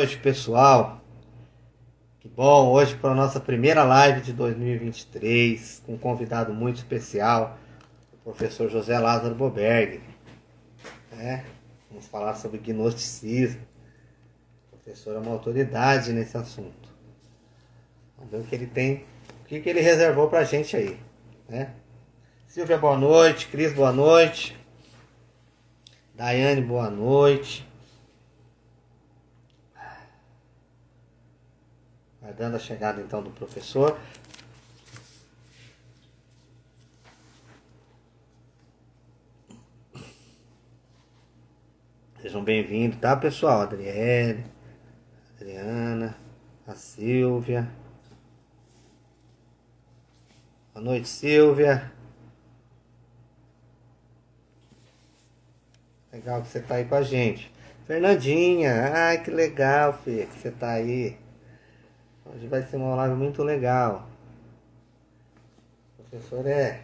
noite, pessoal. Que bom, hoje para a nossa primeira live de 2023, com um convidado muito especial, o professor José Lázaro Boberg. É, vamos falar sobre gnosticismo. O professor é uma autoridade nesse assunto. Vamos ver o que ele tem, o que, que ele reservou para a gente aí. Né? Silvia, boa noite. Cris, boa noite. Daiane, boa noite. Aguardando a chegada então do professor. Sejam bem-vindos, tá pessoal? Adriele, Adriana, a Silvia. Boa noite, Silvia. Legal que você tá aí com a gente. Fernandinha, ai que legal, Fê, que você tá aí. Hoje vai ser uma live muito legal. Professor é.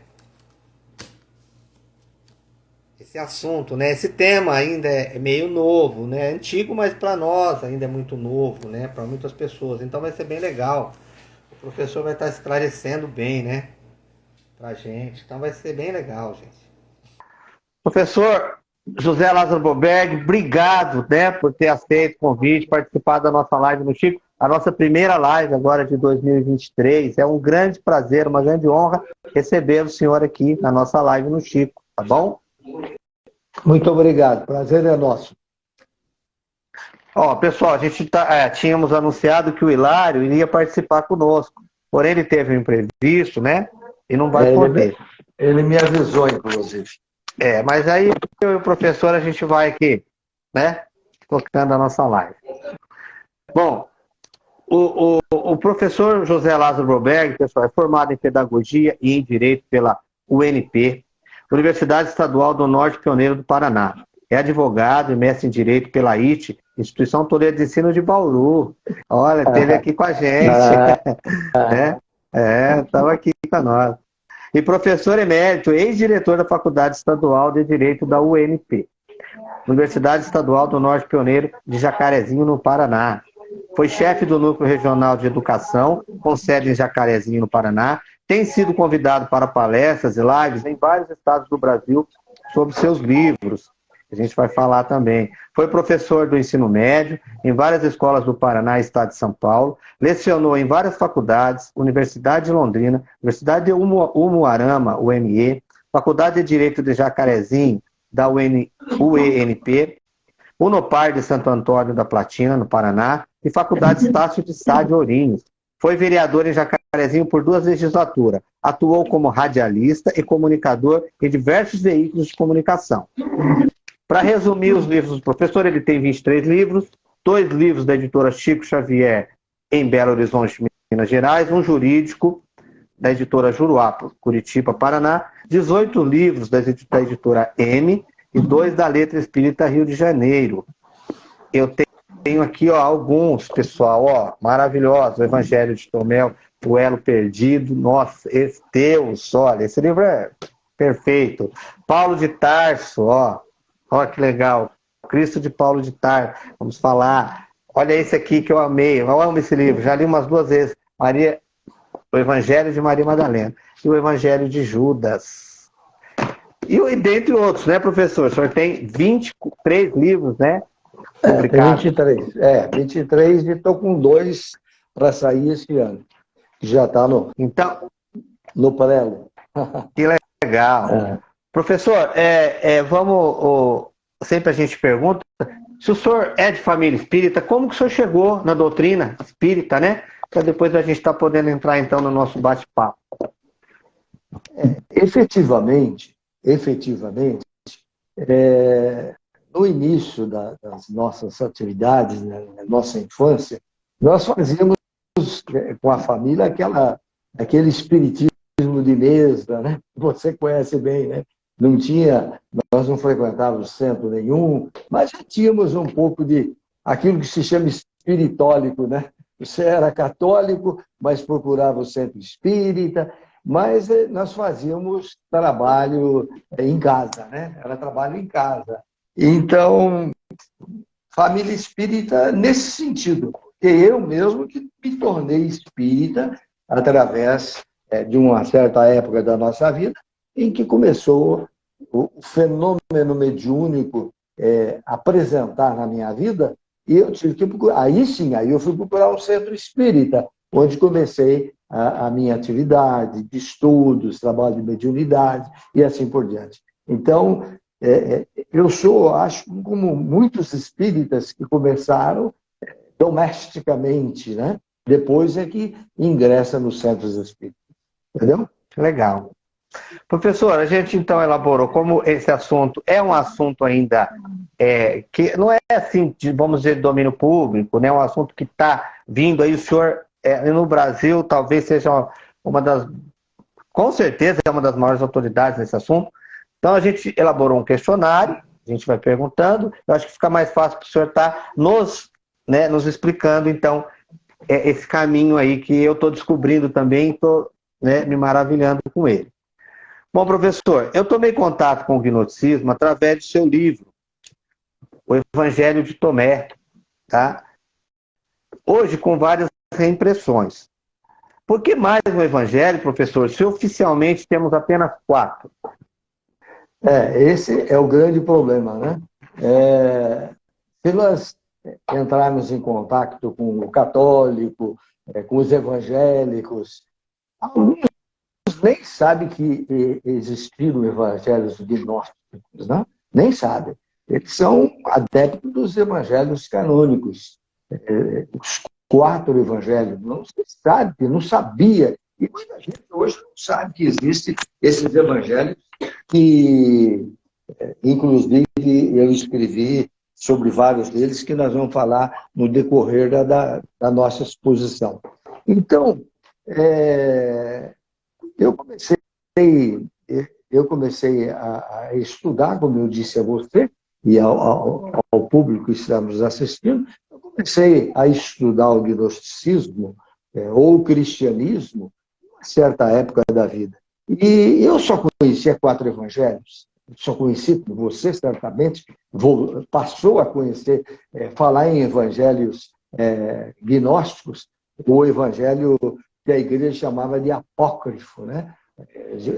Esse assunto, né? Esse tema ainda é meio novo, né? Antigo, mas para nós ainda é muito novo, né? Para muitas pessoas. Então vai ser bem legal. O professor vai estar esclarecendo bem, né? Pra gente. Então vai ser bem legal, gente. Professor José Lázaro Boberg, obrigado, né, por ter aceito o convite, participar da nossa live no Chico a nossa primeira live agora de 2023. É um grande prazer, uma grande honra receber o senhor aqui na nossa live no Chico, tá bom? Muito obrigado, prazer é nosso. Ó, pessoal, a gente tá, é, tínhamos anunciado que o Hilário iria participar conosco, porém ele teve um imprevisto, né? E não vai é, poder. Ele, ele me avisou, inclusive. É, mas aí eu e o professor a gente vai aqui, né? Tocando a nossa live. Bom, o, o, o, professor José Lázaro Broberg, pessoal, é formado em Pedagogia e em Direito pela UNP, Universidade Estadual do Norte Pioneiro do Paraná. É advogado e mestre em Direito pela IT, Instituição Toledo de Ensino de Bauru. Olha, esteve aqui com a gente. é, é, estava aqui com nós. E professor emérito, ex-diretor da Faculdade Estadual de Direito da UNP. Universidade Estadual do Norte Pioneiro de Jacarezinho, no Paraná. Foi chefe do Núcleo Regional de Educação, com sede em Jacarezinho, no Paraná. Tem sido convidado para palestras e lives em vários estados do Brasil sobre seus livros. A gente vai falar também. Foi professor do ensino médio em várias escolas do Paraná e estado de São Paulo. Lecionou em várias faculdades, Universidade de Londrina, Universidade de Umuarama, UME, Faculdade de Direito de Jacarezinho, da UN, UENP, Unopar de Santo Antônio da Platina, no Paraná, e Faculdade Estácio de Sá de Ourinhos. Foi vereador em Jacarezinho por duas legislaturas. Atuou como radialista e comunicador em diversos veículos de comunicação. Para resumir os livros do professor, ele tem 23 livros, dois livros da editora Chico Xavier em Belo Horizonte, Minas Gerais, um jurídico da editora Juruá, Curitiba, Paraná, 18 livros da editora M e dois da Letra Espírita Rio de Janeiro. Eu tenho aqui ó, alguns, pessoal, ó, maravilhosos. O Evangelho de Tomé, O Elo Perdido. Nossa, esse Deus, olha, esse livro é perfeito. Paulo de Tarso, ó, ó que legal. Cristo de Paulo de Tarso, vamos falar. Olha esse aqui que eu amei, eu amo esse livro, já li umas duas vezes. Maria, o Evangelho de Maria Madalena e o Evangelho de Judas. E dentre outros, né, professor? O senhor tem 23 livros, né? É, tem 23. É, 23 e estou com dois para sair esse ano. Já está no, então, no prelo. Que legal. É. Professor, é, é, vamos. Sempre a gente pergunta, se o senhor é de família espírita, como que o senhor chegou na doutrina espírita, né? Para depois a gente estar tá podendo entrar então no nosso bate-papo. É, efetivamente, efetivamente, é, no início da, das nossas atividades, né, na nossa infância, nós fazíamos é, com a família aquela, aquele espiritismo de mesa, né? Você conhece bem, né? Não tinha, nós não frequentávamos centro nenhum, mas já tínhamos um pouco de aquilo que se chama espiritólico, né? Você era católico, mas procurava o centro espírita, mas eh, nós fazíamos trabalho eh, em casa, né? Era trabalho em casa. Então, família espírita nesse sentido, porque eu mesmo que me tornei espírita através é, de uma certa época da nossa vida em que começou o fenômeno mediúnico é, apresentar na minha vida e eu tive que procurar. Aí sim, aí eu fui procurar o centro espírita, onde comecei a, a minha atividade de estudos, trabalho de mediunidade e assim por diante. Então, é, é, eu sou, acho, como muitos espíritas que começaram é, domesticamente, né? Depois é que ingressa nos centros espíritas. Entendeu? Legal. Professor, a gente então elaborou como esse assunto é um assunto ainda é, que não é assim, de, vamos dizer, domínio público, né? É um assunto que está vindo aí, o senhor é, no Brasil talvez seja uma das, com certeza é uma das maiores autoridades nesse assunto. Então a gente elaborou um questionário, a gente vai perguntando, eu acho que fica mais fácil para o senhor estar tá nos, né, nos explicando, então, é, esse caminho aí que eu estou descobrindo também, estou né, me maravilhando com ele. Bom, professor, eu tomei contato com o gnosticismo através do seu livro, O Evangelho de Tomé, tá? Hoje com várias reimpressões. Por que mais um evangelho, professor, se oficialmente temos apenas quatro? É, esse é o grande problema, né? É, se nós entrarmos em contato com o católico, é, com os evangélicos, alguns nem sabem que existiram evangelhos gnósticos, né? nem sabem. Eles são adeptos dos evangelhos canônicos. É, os quatro evangelhos. Não se sabe, não sabia. E muita gente hoje não sabe que existem esses evangelhos que, eh, inclusive, eu escrevi sobre vários deles que nós vamos falar no decorrer da, da, da nossa exposição. Então, é, eu comecei, eu comecei a, a, estudar, como eu disse a você, e ao, ao, ao público que estamos assistindo, comecei a estudar o gnosticismo é, ou o cristianismo certa época da vida. E eu só conhecia quatro evangelhos. Só conheci, você certamente vou, passou a conhecer, é, falar em evangelhos é, gnósticos, o evangelho que a igreja chamava de apócrifo, né?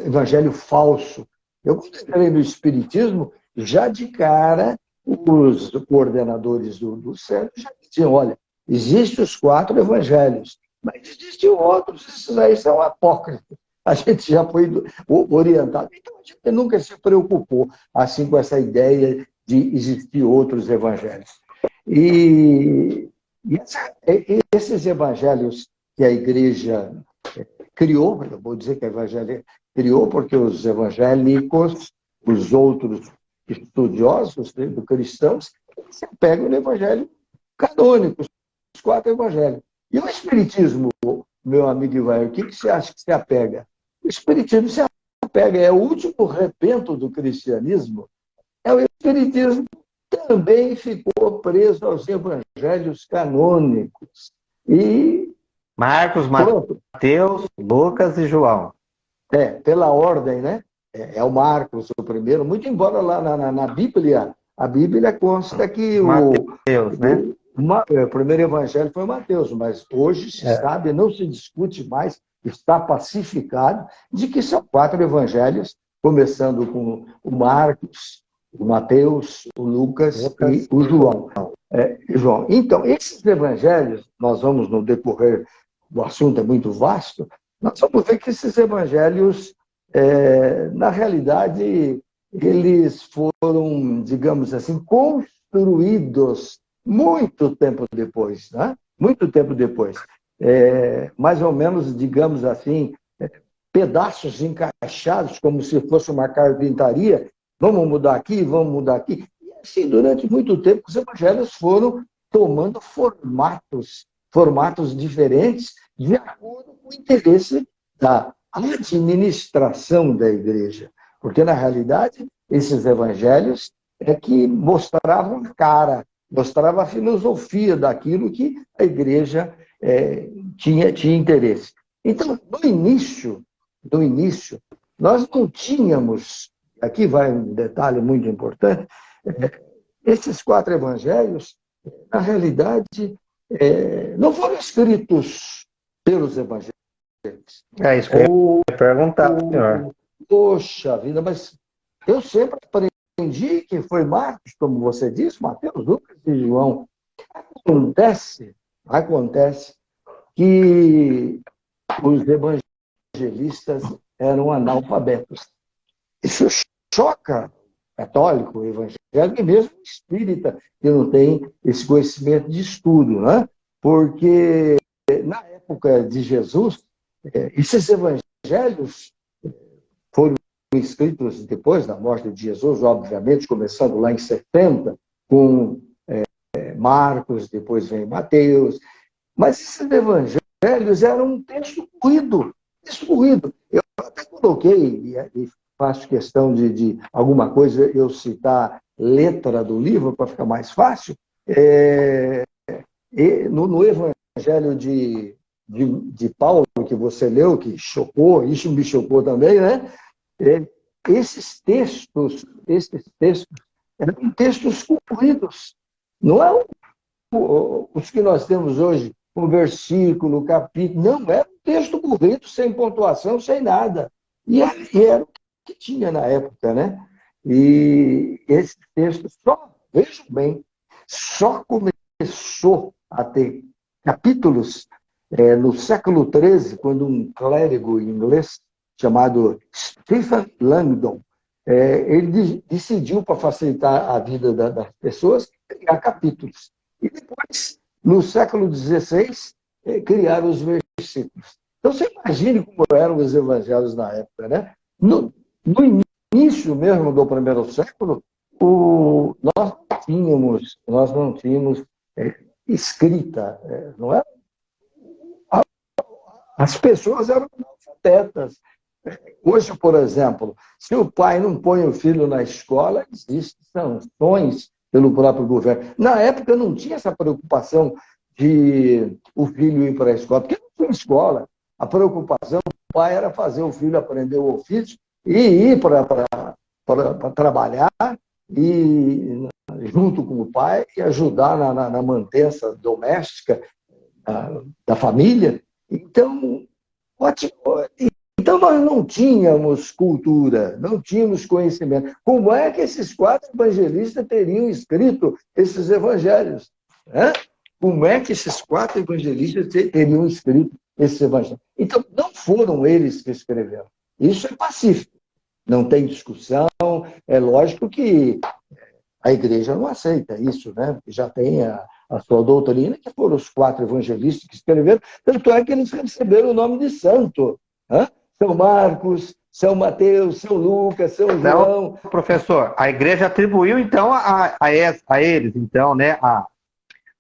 evangelho falso. Eu, quando entrei no Espiritismo, já de cara, os coordenadores do, do centro já diziam, olha, existem os quatro evangelhos, mas existem outros, esses aí são apócrifos. A gente já foi orientado. Então, a gente nunca se preocupou assim com essa ideia de existir outros evangelhos. E, e essa, esses evangelhos que a igreja é, criou, eu vou dizer que a evangelho criou, porque os evangélicos, os outros estudiosos né, do cristãos, se apegam no evangelho canônico, os quatro evangelhos. E o Espiritismo, meu amigo Ivair, o que, que você acha que se apega? O Espiritismo se apega, é o último repento do cristianismo, é o Espiritismo também ficou preso aos evangelhos canônicos. E. Marcos, Mateus, Lucas e João. É, pela ordem, né? É, é, o Marcos o primeiro, muito embora lá na, na, na Bíblia, a Bíblia consta que Mateus, o, né? Uma, é, o primeiro evangelho foi Mateus, mas hoje se é. sabe, não se discute mais, está pacificado, de que são quatro evangelhos, começando com o Marcos, o Mateus, o Lucas, Lucas e o João. É, João. Então, esses evangelhos, nós vamos no decorrer, o assunto é muito vasto, nós vamos ver que esses evangelhos é, na realidade, eles foram, digamos assim, construídos muito tempo depois, né? muito tempo depois. É, mais ou menos, digamos assim, é, pedaços encaixados, como se fosse uma carpintaria, vamos mudar aqui, vamos mudar aqui. E assim, durante muito tempo, os evangelhos foram tomando formatos, formatos diferentes, de acordo com o interesse da administração da igreja. Porque, na realidade, esses evangelhos é que mostravam a cara, mostravam a filosofia daquilo que a igreja é, tinha, tinha interesse. Então, no início, no início, nós não tínhamos, aqui vai um detalhe muito importante, é, esses quatro evangelhos, na realidade, é, não foram escritos pelos evangelhos. É isso que eu ia perguntar, senhor. Poxa vida, mas eu sempre aprendi que foi Marcos, como você disse, Mateus, Lucas e João. Acontece, acontece que os evangelistas eram analfabetos. Isso choca católico, evangélico e mesmo espírita, que não tem esse conhecimento de estudo, né? Porque na época de Jesus, é, esses evangelhos escritos depois da morte de Jesus, obviamente, começando lá em 70, com é, Marcos, depois vem Mateus, mas esses evangelhos eram um texto corrido, texto corrido. Eu até coloquei, e faço questão de, de alguma coisa eu citar letra do livro para ficar mais fácil, é, no, no, Evangelho de, de, de, Paulo, que você leu, que chocou, isso me chocou também, né? É, esses textos, esses textos, eram textos cumpridos. Não é os que nós temos hoje, um versículo, capítulo, não, era um texto corrido, sem pontuação, sem nada. E era, e era o que tinha na época, né? E esse texto só, vejam bem, só começou a ter capítulos é, no século XIII, quando um clérigo inglês chamado Stephen Langdon, é, ele decidiu, para facilitar a vida da, das pessoas, criar capítulos. E depois, no século XVI, é, criaram os versículos. Então, você imagine como eram os evangelhos na época, né? No, no início mesmo do primeiro século, o, nós não tínhamos, nós não tínhamos é, escrita, é, não é? As pessoas eram analfabetas. Hoje, por exemplo, se o pai não põe o filho na escola, existem sanções pelo próprio governo. Na época não tinha essa preocupação de o filho ir para a escola, porque não tinha escola. A preocupação do pai era fazer o filho aprender o ofício e ir para trabalhar e junto com o pai e ajudar na, na, na mantença doméstica da, da família. Então, ótimo. Então, nós não tínhamos cultura, não tínhamos conhecimento. Como é que esses quatro evangelistas teriam escrito esses evangelhos? Né? Como é que esses quatro evangelistas teriam escrito esses evangelhos? Então, não foram eles que escreveram. Isso é pacífico não tem discussão. É lógico que a igreja não aceita isso, né? Já tem a, a sua doutrina, que foram os quatro evangelistas que escreveram, tanto é que eles receberam o nome de santo. Né? São Marcos, São Mateus, São Lucas, São João. Não, professor, a igreja atribuiu, então, a, a, a eles, então, né, a,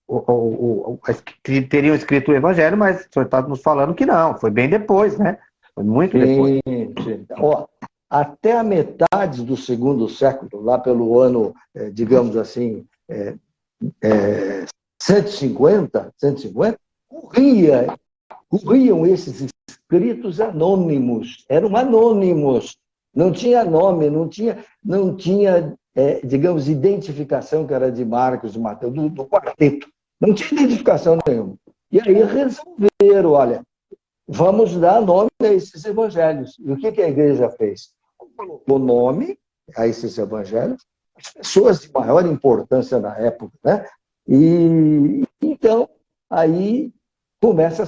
o, que teriam escrito o evangelho, mas o senhor está nos falando que não, foi bem depois, né? Foi muito sim, depois. Sim. Ó, até a metade do segundo século, lá pelo ano, é, digamos assim, é, é, 150, 150, corria, corriam esses escritos anônimos, eram anônimos, não tinha nome, não tinha, não tinha é, digamos, identificação que era de Marcos, de Mateus, do, do quarteto, não tinha identificação nenhuma. E aí resolveram, olha, vamos dar nome a esses evangelhos. E o que, que a igreja fez? colocou nome a esses evangelhos, as pessoas de maior importância na época, né? E então aí começa,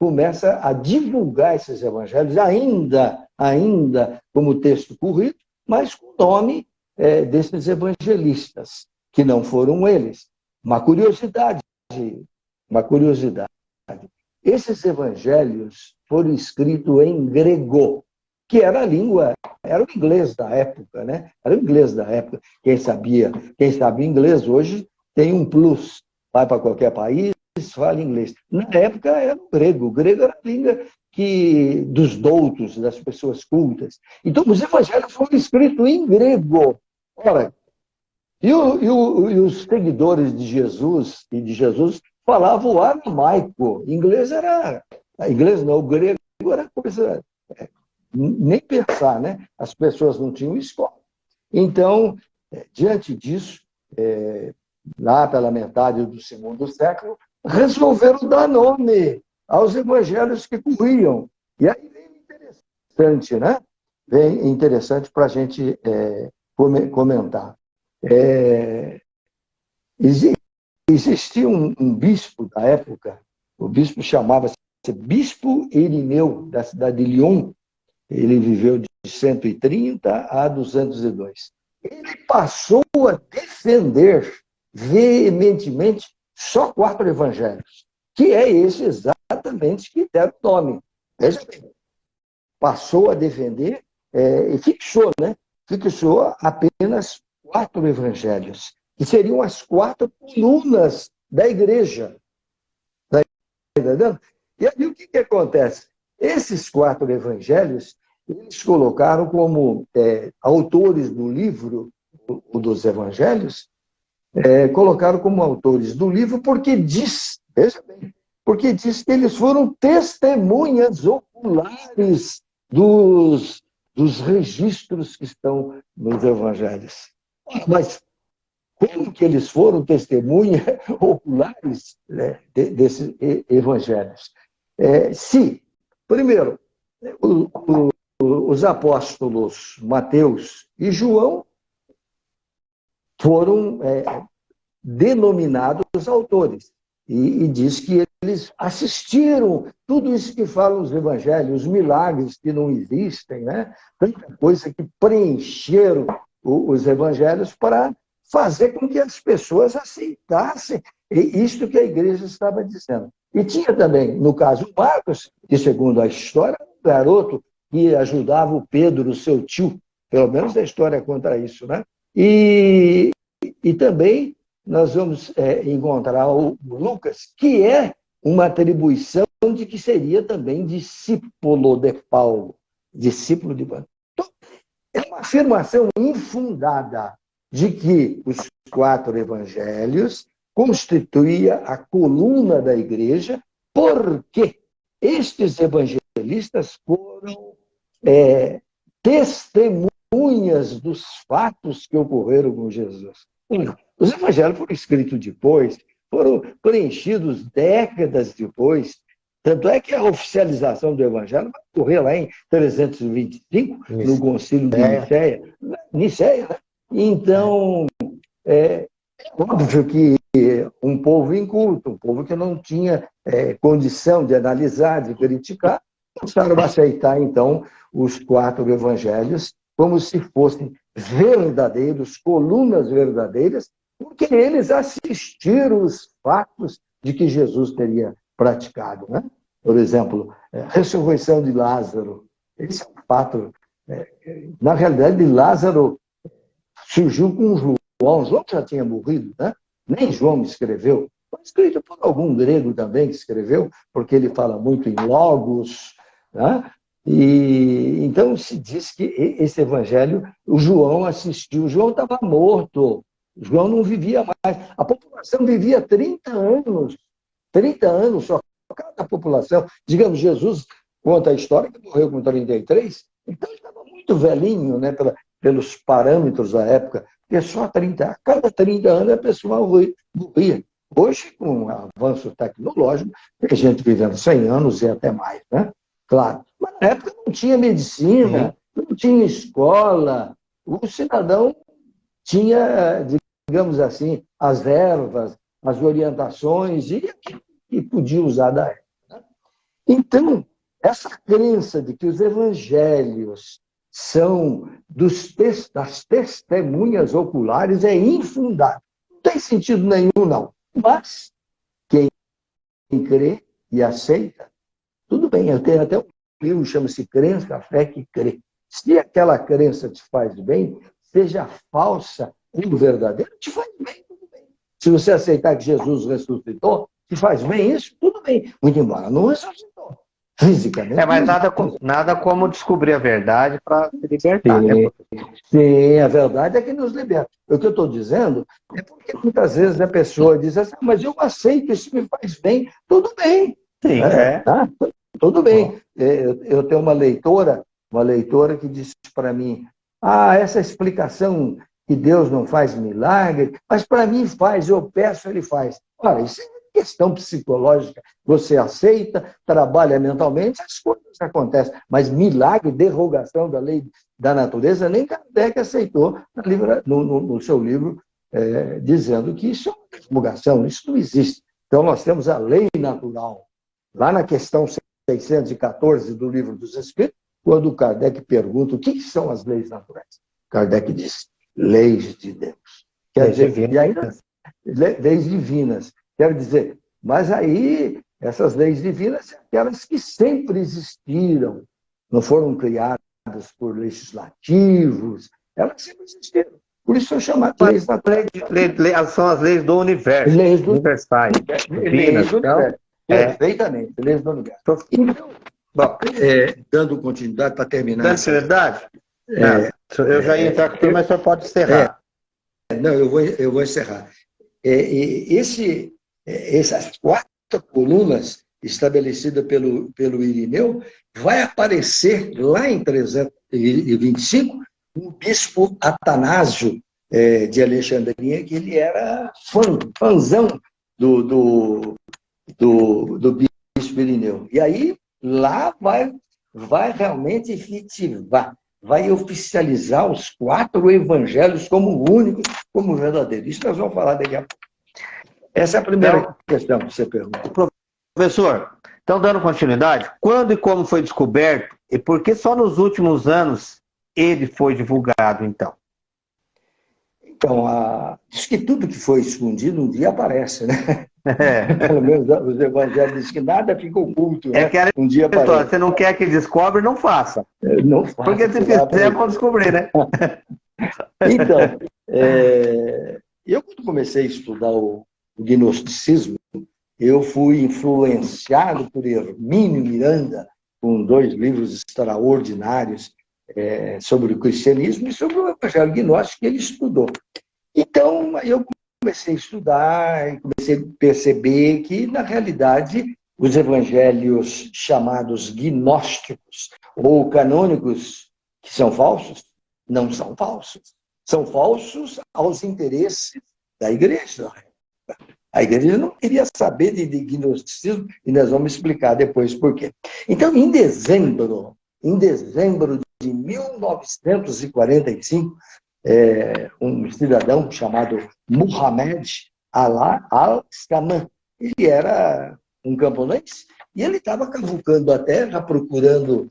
começa a divulgar esses evangelhos, ainda, ainda como texto corrido, mas com o nome é, desses evangelistas, que não foram eles. Uma curiosidade, uma curiosidade. Esses evangelhos foram escritos em grego que era a língua, era o inglês da época, né? Era o inglês da época. Quem sabia, quem sabe inglês hoje tem um plus. Vai para qualquer país, fala inglês. Na época era o grego. O grego era a língua que, dos doutos, das pessoas cultas. Então, os evangelhos foram escritos em grego. Ora, e, o, e, o, e os seguidores de Jesus e de Jesus falavam aramaico. Inglês era. Inglês não, o grego era coisa nem pensar, né? As pessoas não tinham escola. Então, é, diante disso, é, lá pela metade do segundo século, resolveram dar nome aos evangelhos que corriam. E aí vem interessante, né? Vem interessante para a gente é, comentar. É, existia um, um, bispo da época, o bispo chamava-se Bispo Irineu, da cidade de Lyon. Ele viveu de 130 a 202. Ele passou a defender veementemente só quatro evangelhos, que é esse exatamente que deram o nome. Veja bem, passou a defender é, e fixou, né? Fixou apenas quatro evangelhos, que seriam as quatro colunas da igreja. Entendendo? E aí o que, que acontece? Esses quatro evangelhos, eles colocaram como é, autores do livro, o dos evangelhos, é, colocaram como autores do livro porque diz, veja bem, porque diz que eles foram testemunhas oculares dos, dos registros que estão nos evangelhos. Mas como que eles foram testemunhas oculares né, desses evangelhos? É, se, primeiro, o, o, os apóstolos Mateus e João foram é, denominados autores. E, e, diz que eles assistiram tudo isso que falam os evangelhos, os milagres que não existem, né? tanta coisa que preencheram o, os evangelhos para fazer com que as pessoas aceitassem isto que a igreja estava dizendo. E tinha também, no caso, Marcos, que segundo a história, um garoto que ajudava o Pedro, o seu tio, pelo menos a história conta isso, né? E, e também nós vamos é, encontrar o Lucas, que é uma atribuição de que seria também discípulo de Paulo, discípulo de Paulo. Então, é uma afirmação infundada de que os quatro evangelhos constituía a coluna da igreja, porque estes evangelistas foram é, testemunhas testemunhas dos fatos que ocorreram com Jesus. Os evangelhos foram escritos depois, foram preenchidos décadas depois. Tanto é que a oficialização do evangelho vai ocorrer lá em 325, Isso. no concílio de é. Nicéia. Nicéia, né? Então, é, é óbvio que um povo inculto, um povo que não tinha é, condição de analisar, de criticar, começaram a aceitar, então, os quatro evangelhos como se fossem verdadeiros, colunas verdadeiras, porque eles assistiram os fatos de que Jesus teria praticado. Né? Por exemplo, a é, ressurreição de Lázaro. Esse é um fato. É, na realidade, Lázaro surgiu com João. João já tinha morrido, né? nem João escreveu. Foi escrito por algum grego também que escreveu, porque ele fala muito em logos. Né? E então se diz que esse evangelho, o João assistiu, o João estava morto, o João não vivia mais. A população vivia 30 anos, 30 anos só cada população. Digamos, Jesus conta a história que morreu com 33, então ele estava muito velhinho, né, pela, pelos parâmetros da época, porque só 30, a cada 30 anos a pessoa morria. Hoje, com o avanço tecnológico, tem gente vivendo 100 anos e até mais, né? Claro. Mas na época não tinha medicina, uhum. não tinha escola. O cidadão tinha, digamos assim, as ervas, as orientações e que podia usar da época. Né? Então, essa crença de que os evangelhos são dos das testemunhas oculares é infundada. Não tem sentido nenhum, não. Mas quem crê e aceita tudo bem, eu tenho até um livro chama-se Crença, a Fé que Crê. Se aquela crença te faz bem, seja falsa ou verdadeira, te faz bem, tudo bem. Se você aceitar que Jesus ressuscitou, te faz bem isso, tudo bem. Muito embora não ressuscitou. Fisicamente. É, mas nada, nada como descobrir a verdade para se libertar. Sim, né? sim, a verdade é que nos liberta. O que eu estou dizendo é porque muitas vezes a pessoa diz assim, ah, mas eu aceito, isso me faz bem. Tudo bem. Sim, é. Tá? Tudo bem. É, eu tenho uma leitora, uma leitora que disse para mim, ah, essa explicação que Deus não faz milagre, mas para mim faz, eu peço, ele faz. Olha, isso é questão psicológica. Você aceita, trabalha mentalmente, as coisas acontecem. Mas milagre, derrogação da lei da natureza, nem Kardec aceitou no, no, no seu livro, é, dizendo que isso é uma derrogação, isso não existe. Então, nós temos a lei natural. Lá na questão 614 do Livro dos Espíritos, quando Kardec pergunta o que são as leis naturais, Kardec diz, leis de Deus. Quer leis dizer, divinas. e ainda, leis divinas. Quer dizer, mas aí, essas leis divinas são aquelas que sempre existiram, não foram criadas por legislativos, elas sempre existiram. Por isso são chamadas leis naturais. são as leis do universo, leis do, universais, divinas. Leis do então, universo. É. Perfeitamente, do universo. Então, Bom, é, dando continuidade para terminar. Dando continuidade? É, eu já ia entrar aqui, mas só pode encerrar. É, não, eu vou, eu vou encerrar. É, esse, é, essas quatro colunas estabelecidas pelo, pelo Irineu vai aparecer lá em 325 o bispo Atanásio é, de Alexandria, que ele era fã, fãzão do, do, do, do bispo Irineu. E aí lá vai, vai realmente efetivar, vai oficializar os quatro evangelhos como únicos, como verdadeiros. Isso nós vamos falar daqui a pouco. Essa é a primeira então, questão que você pergunta. Professor, então dando continuidade, quando e como foi descoberto e por que só nos últimos anos ele foi divulgado, então? Então, a... diz que tudo que foi escondido um dia aparece, né? É. Pelo menos os evangelhos dizem que nada fica oculto. É né? que era um dia. Você não quer que descobre, não faça. É, não faça. Porque se fizer, vão descobrir, né? então, é... eu quando comecei a estudar o, o gnosticismo, eu fui influenciado por Hermínio Miranda, com dois livros extraordinários, é, sobre o cristianismo e sobre o evangelho gnóstico que ele estudou. Então, eu comecei a estudar e comecei a perceber que, na realidade, os evangelhos chamados gnósticos ou canônicos, que são falsos, não são falsos. São falsos aos interesses da igreja. A igreja não queria saber de, gnosticismo e nós vamos explicar depois por quê. Então, em dezembro, em dezembro de 1945, é, um cidadão chamado Muhammad al-Skaman. Ele era um camponês e ele estava cavucando a terra, procurando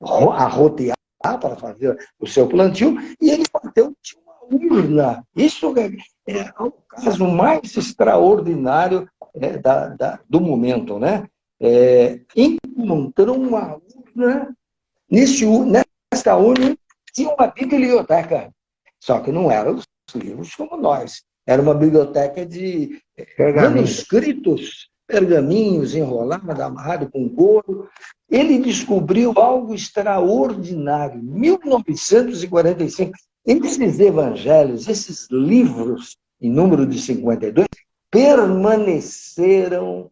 arrotear para fazer o seu plantio, e ele bateu de uma urna. Isso é, é o caso mais extraordinário é, da, da, do momento. Né? É, encontrou uma urna Nesse, nesta urna tinha uma biblioteca, só que não eram os livros como nós. Era uma biblioteca de manuscritos, pergaminhos enrolados, amarrados com couro. Ele descobriu algo extraordinário. 1945, esses evangelhos, esses livros, em número de 52, permaneceram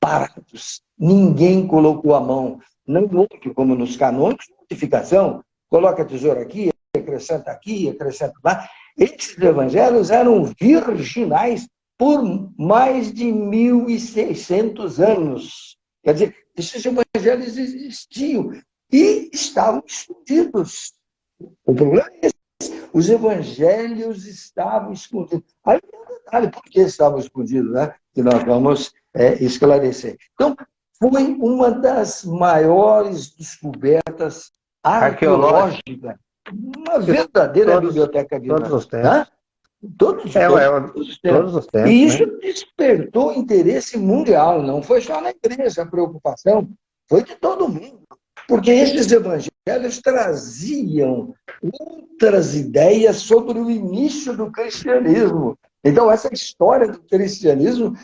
parados. Ninguém colocou a mão não houve, como nos canônicos, notificação, coloca a tesoura aqui, acrescenta aqui, acrescenta lá. Esses evangelhos eram virginais por mais de 1.600 anos. Quer dizer, esses evangelhos existiam e estavam escondidos. O problema é esse. Os evangelhos estavam escondidos. Aí tem um detalhe, por que estavam escondidos, né? Que nós vamos é, esclarecer. Então, foi uma das maiores descobertas arqueológicas. Uma verdadeira todos, biblioteca de Todos os tempos. Todos, é, todos, é, todos, os tempos. todos os tempos. E isso né? despertou interesse mundial, não foi só na igreja a preocupação, foi de todo mundo. Porque esses evangelhos traziam outras ideias sobre o início do cristianismo. Então, essa história do cristianismo,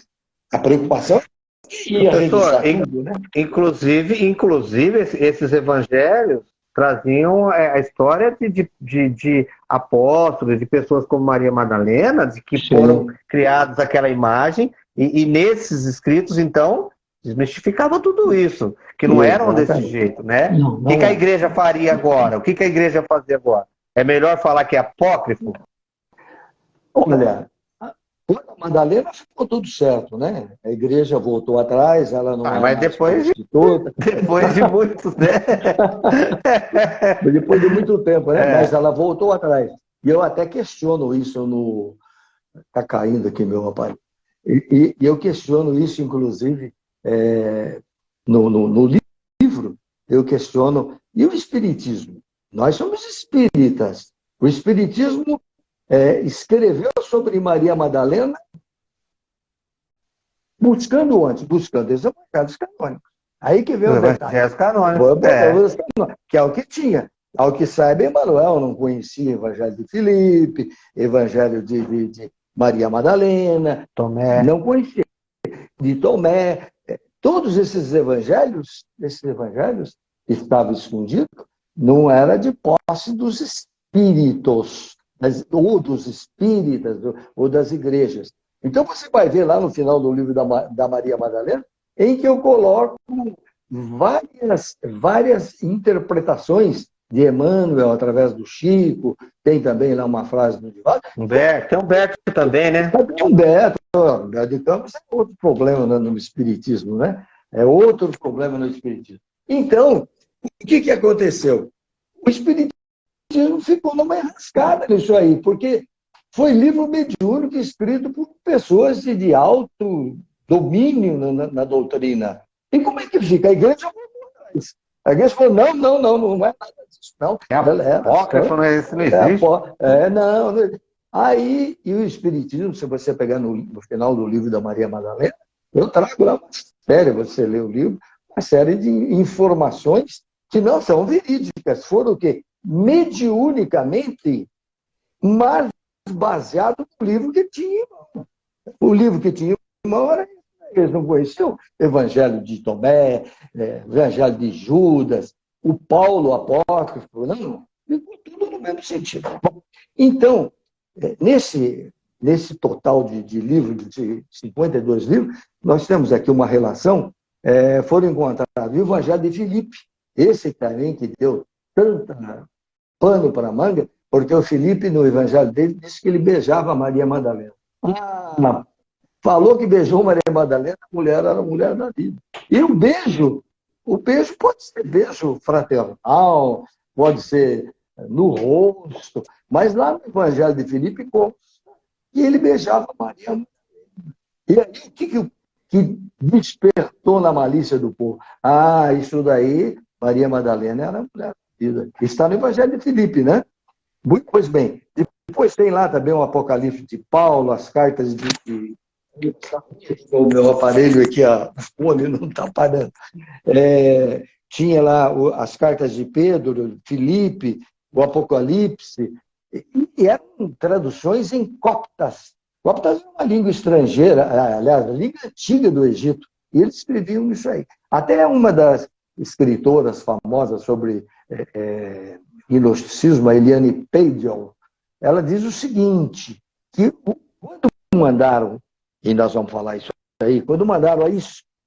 a preocupação Professor, né? inclusive, inclusive esses evangelhos traziam é, a história de, de, de, apóstolos, de pessoas como Maria Madalena, de que Sim. foram criados aquela imagem, e, e, nesses escritos, então, desmistificava tudo isso, que não eram desse jeito, né? Não, não o que, que, a igreja faria agora? O que, que a igreja fazia agora? É melhor falar que é apócrifo? Olha, a Madalena ficou tudo certo, né? A igreja voltou atrás, ela não ah, mas depois de, depois de muito né? depois de muito tempo, né? É. Mas ela voltou atrás. E eu até questiono isso no. Está caindo aqui, meu rapaz. E, e, eu questiono isso, inclusive, é, no, no, no, livro, eu questiono. E o Espiritismo? Nós somos espíritas. O Espiritismo é, escreveu sobre Maria Madalena buscando onde? Buscando evangelhos canônicos. Aí que vem o detalhe. Canônicos, é. Que é o que tinha. Ao que saiba, Emanuel não conhecia o Evangelho de Filipe, Evangelho de, de, de Maria Madalena, Tomé. não conhecia. De Tomé. É, todos esses evangelhos, esses evangelhos estavam escondidos, não era de posse dos espíritos, ou dos espíritas, ou das igrejas. Então você vai ver lá no final do livro da, da Maria Madalena, em que eu coloco várias, várias interpretações de Emmanuel, através do Chico, tem também lá uma frase do Divaldo. Humberto, tem Humberto também, né? Tem Humberto, Humberto de Campos é outro problema no Espiritismo, né? É outro problema no Espiritismo. Então, o que, que aconteceu? O Espiritismo ficou numa enrascada nisso aí, porque foi livro mediúnico escrito por pessoas de alto domínio na, na, doutrina. E como é que fica? A igreja a igreja falou, não, não, não, não é nada disso, não. É apócrifo, não, é, isso não existe. É, é não, não, Aí, e o Espiritismo, se você pegar no, no, final do livro da Maria Madalena, eu trago lá uma série, você lê o livro, uma série de informações que não são verídicas, foram o quê? Mediunicamente, mas baseado no livro que tinha O livro que tinha em mão era eles não conheciam o Evangelho de Tomé, é, Evangelho de Judas, o Paulo apócrifo, não, ficou tudo no mesmo sentido. Bom, então, é, nesse, nesse total de, de livros, de 52 livros, nós temos aqui uma relação, é, foram encontrados o Evangelho de Filipe, esse também que deu tanta pano para a manga, porque o Filipe, no Evangelho dele, disse que ele beijava Maria Madalena. Ah, falou que beijou Maria Madalena, a mulher era a mulher da vida. E o beijo, o beijo pode ser beijo fraternal, pode ser no rosto, mas lá no Evangelho de Filipe consta que ele beijava Maria Madalena. E aí, o que, que, que despertou na malícia do povo? Ah, isso daí, Maria Madalena era mulher. Está no Evangelho de Filipe, né? Pois bem, depois tem lá também o Apocalipse de Paulo, as cartas de, o meu aparelho aqui, a fone não está parando. É, tinha lá as cartas de Pedro, Filipe, o Apocalipse, e, e eram traduções em coptas. Coptas é uma língua estrangeira, aliás, a língua antiga do Egito, e eles escreviam isso aí. Até uma das escritoras famosas sobre é, é, gnosticismo, a Eliane Peidion, ela diz o seguinte, que quando mandaram e nós vamos falar isso aí, quando mandaram aí,